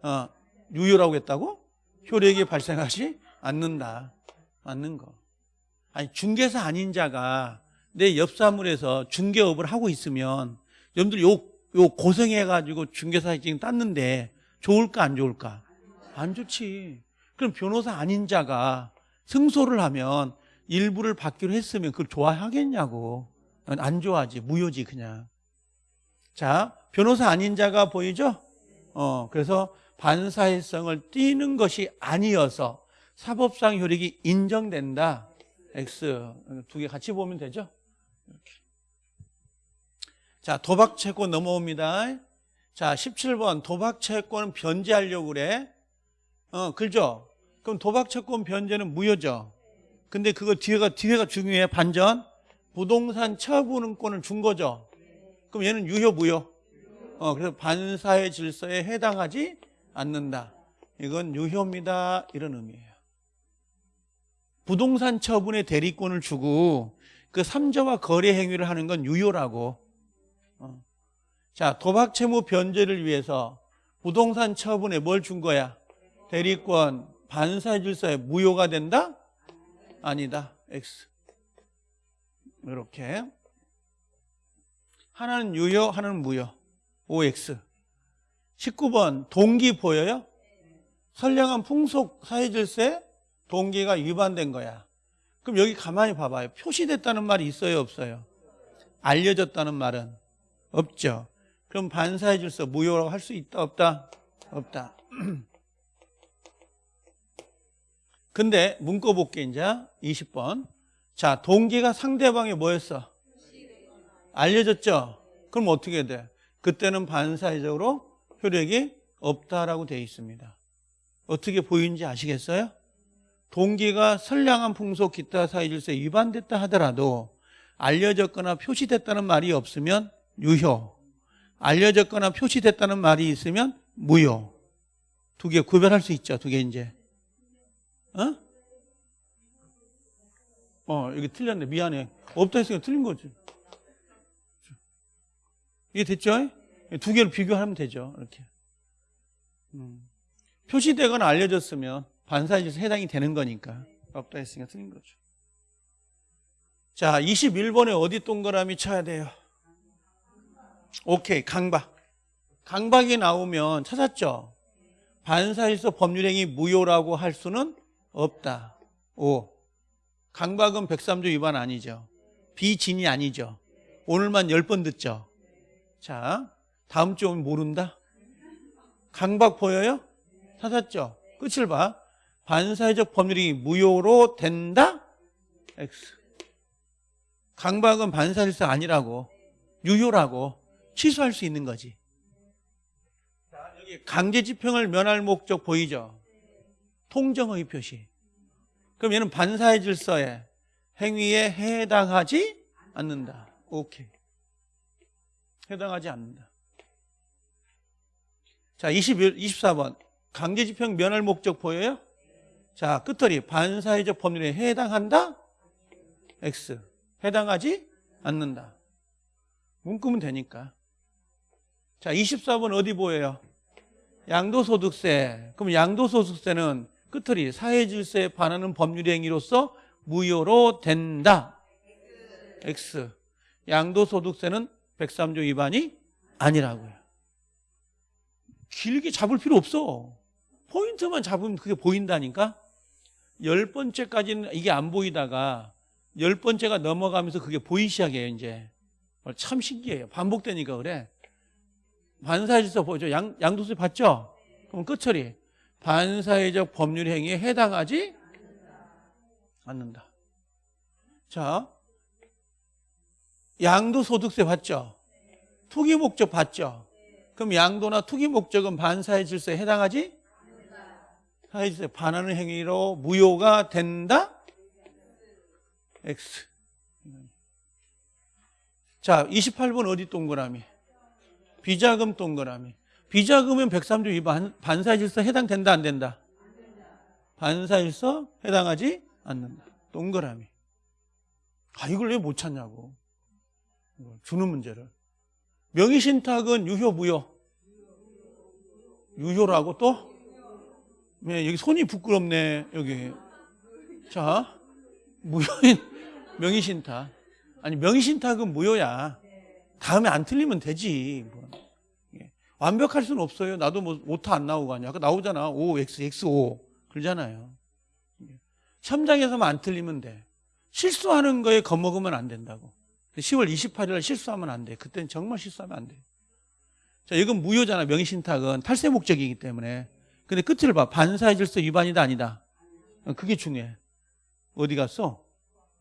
어, 유효라고 했다고? 효력이 발생하지 않는다. 맞는 거. 아니 중개사 아닌 자가 내 옆사물에서 중개업을 하고 있으면 여러분들 요, 요 고생해가지고 중개사 지금 땄는데 좋을까 안 좋을까? 안 좋지. 그럼 변호사 아닌 자가 승소를 하면 일부를 받기로 했으면 그걸 좋아하겠냐고. 안 좋아하지. 무효지, 그냥. 자, 변호사 아닌 자가 보이죠? 어, 그래서 반사회성을 띠는 것이 아니어서 사법상 효력이 인정된다. X. 두 개 같이 보면 되죠? 이렇게. 자, 도박 채권 넘어옵니다. 자, 17번. 도박 채권은 변제하려고 그래. 어, 그죠? 그럼 도박 채권 변제는 무효죠. 근데 그거 뒤에가, 뒤에가 중요해. 반전. 부동산 처분권을 준 거죠. 그럼 얘는 유효, 무효? 어, 그래서 반사의 질서에 해당하지 않는다. 이건 유효입니다. 이런 의미예요. 부동산 처분의 대리권을 주고 그 삼자와 거래 행위를 하는 건 유효라고. 어. 자, 도박 채무 변제를 위해서 부동산 처분에 뭘 준 거야? 대리권 반사의 질서에 무효가 된다? 아니다. X. 이렇게. 하나는 유효, 하나는 무효. OX. 19번 동기 보여요? 선량한 풍속 사회질서에 동기가 위반된 거야. 그럼 여기 가만히 봐봐요. 표시됐다는 말이 있어요, 없어요? 알려졌다는 말은 없죠. 그럼 반사의 질서 무효라고 할 수 있다, 없다? 없다. [CLEARS THROAT] 근데 문거 볼게 이제 20번. 자, 동기가 상대방이 뭐였어? 알려졌죠? 그럼 어떻게 돼? 그때는 반사회적으로 효력이 없다라고 되어 있습니다. 어떻게 보이는지 아시겠어요? 동기가 선량한 풍속 기타 사회질서에 위반됐다 하더라도 알려졌거나 표시됐다는 말이 없으면 유효 알려졌거나 표시됐다는 말이 있으면 무효 두 개 구별할 수 있죠 두 개 이제 어? 어 여기 틀렸네 미안해 없다 했으니까 틀린 거지 이게 됐죠? 두 개를 비교하면 되죠 이렇게 음. 표시되거나 알려졌으면 반사에서 해당이 되는 거니까 없다 했으니까 틀린 거죠. 자, 21번에 어디 동그라미 쳐야 돼요? 오케이, 강박. 강박이 나오면 찾았죠? 반사에서 법률행위 무효라고 할 수는 없다. 오. 강박은 103조 위반 아니죠. 비진이 아니죠. 오늘만 10번 듣죠. 자, 다음 주 오면 모른다? 강박 보여요? 찾았죠? 끝을 봐. 반사회적 법률이 무효로 된다? X. 강박은 반사일사 아니라고, 유효라고 취소할 수 있는 거지. 자, 여기 강제 집행을 면할 목적 보이죠? 통정의 표시. 그럼 얘는 반사의 질서에 행위에 해당하지 않는다. 오케이. 해당하지 않는다. 자, 21, 24번. 강제집행 면할 목적 보여요? 자, 끝털이 반사회적 법률에 해당한다? X. 해당하지 않는다. 문구면 되니까. 자, 24번 어디 보여요? 양도소득세. 그럼 양도소득세는 끝털이 사회 질서에 반하는 법률 행위로서 무효로 된다. X. 양도소득세는 103조 위반이 아니라고요. 길게 잡을 필요 없어. 포인트만 잡으면 그게 보인다니까? 열 번째까지는 이게 안 보이다가 열 번째가 넘어가면서 그게 보이기 시작해요, 이제. 참 신기해요. 반복되니까 그래. 반사회적 보죠. 양, 양도세 봤죠? 그럼 끝처리. 반사회적 법률 행위에 해당하지 않는다. 자, 양도소득세 봤죠? 투기 목적 봤죠? 그럼 양도나 투기 목적은 반사회 질서에 해당하지 사회 질서에 반하는 행위로 무효가 된다? X. 자, 28번 어디 동그라미? 비자금 동그라미. 비자금은 103조 위반 반사질서 해당된다 안 된다? 반사질서 해당하지 않는다. 동그라미. 아 이걸 왜 못 찾냐고. 주는 문제를. 명의신탁은 유효 무효? 유효라고 또? 네, 여기 손이 부끄럽네, 여기. 자, 무효인 [LAUGHS] 명의신탁. 아니, 명의신탁은 무효야. 다음에 안 틀리면 되지. 완벽할 수는 없어요. 나도 뭐, 오타 안 나오고 하냐. 아까 나오잖아. O, X, X, O. 그러잖아요. 예. 첨장에서만 안 틀리면 돼. 실수하는 거에 겁먹으면 안 된다고. 10월 28일 날 실수하면 안 돼. 그때는 정말 실수하면 안 돼. 자, 이건 무효잖아. 명의신탁은 탈세 목적이기 때문에. 근데 끝을 봐. 반사의 질서 위반이다 아니다. 어, 그게 중요해. 어디 갔어?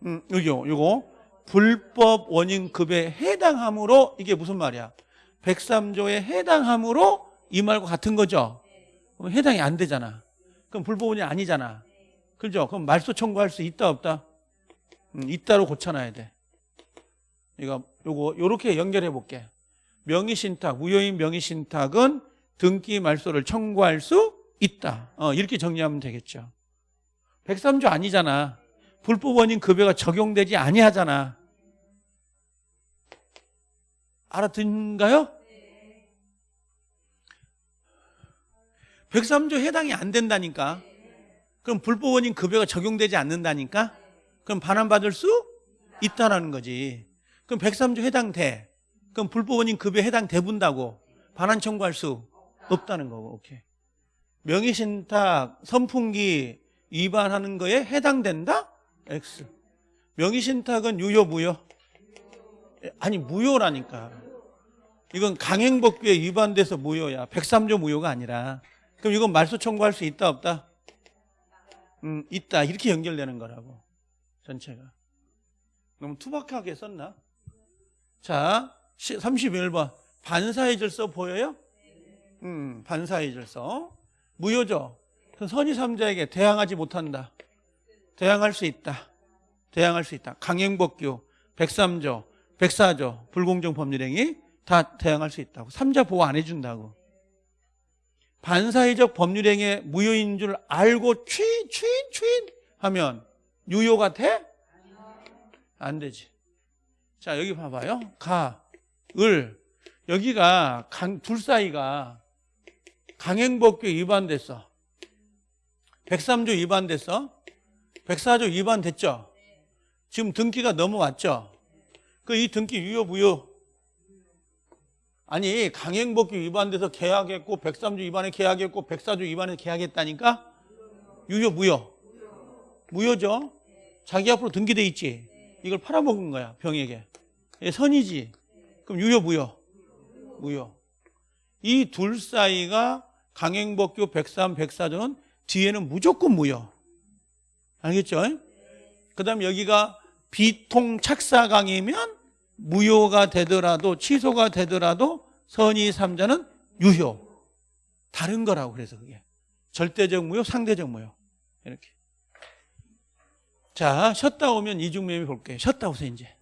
음, 여기요. 요거 불법 원인급에 해당함으로 이게 무슨 말이야? 103조에 해당함으로 이 말과 같은 거죠. 그럼 해당이 안 되잖아. 그럼 불법 원인 아니잖아. 그죠? 그럼 말소 청구할 수 있다 없다? 음, 있다로 고쳐놔야 돼. 이거 요거 요렇게 연결해 볼게. 명의 신탁, 무효인 명의 신탁은 등기 말소를 청구할 수 있다. 어, 이렇게 정리하면 되겠죠. 103조 아니잖아. 불법 원인 급여가 적용되지 아니하잖아. 알아듣는가요? 103조 해당이 안 된다니까. 그럼 불법 원인 급여가 적용되지 않는다니까? 그럼 반환받을 수 있다라는 거지. 그럼 103조 해당돼. 그럼 불법 원인 급여 해당돼 본다고 반환 청구할 수 없다는 거고. 오케이. 명의신탁 선풍기 위반하는 거에 해당된다? X. 명의신탁은 유효 무효? 아니 무효라니까. 이건 강행법규에 위반돼서 무효야. 103조 무효가 아니라. 그럼 이건 말소 청구할 수 있다 없다? 음, 있다. 이렇게 연결되는 거라고. 전체가. 너무 투박하게 썼나? 자, 31번. 반사의 질서 보여요? 음, 반사의 질서. 무효죠? 선의 삼자에게 대항하지 못한다. 대항할 수 있다. 대항할 수 있다. 강행법규, 103조, 104조, 불공정 법률행위 다 대항할 수 있다고. 삼자 보호 안 해준다고. 반사회적 법률행위의 무효인 줄 알고 추인, 추인, 추인 하면 유효가 돼? 안 되지. 자, 여기 봐봐요. 가, 을. 여기가 강, 둘 사이가 강행법규 위반됐어. 103조 위반됐어. 104조 위반됐죠. 지금 등기가 넘어왔죠. 그 이 등기 유효 무효? 아니 강행법규 위반돼서 계약했고 103조 위반에 계약했고 104조 위반해서 계약했다니까? 유효 무효? 무효죠. 자기 앞으로 등기돼 있지. 이걸 팔아먹은 거야 병에게. 얘 선이지. 그럼 유효 무효? 무효. 이 둘 사이가 강행법규 103, 104조는 뒤에는 무조건 무효. 알겠죠? 그 다음 여기가 비통착사강이면 무효가 되더라도 취소가 되더라도 선의 삼자는 유효. 다른 거라고 그래서 그게. 절대적 무효, 상대적 무효. 이렇게. 자, 쉬었다 오면 이중매매 볼게요. 쉬었다 오세요, 이제.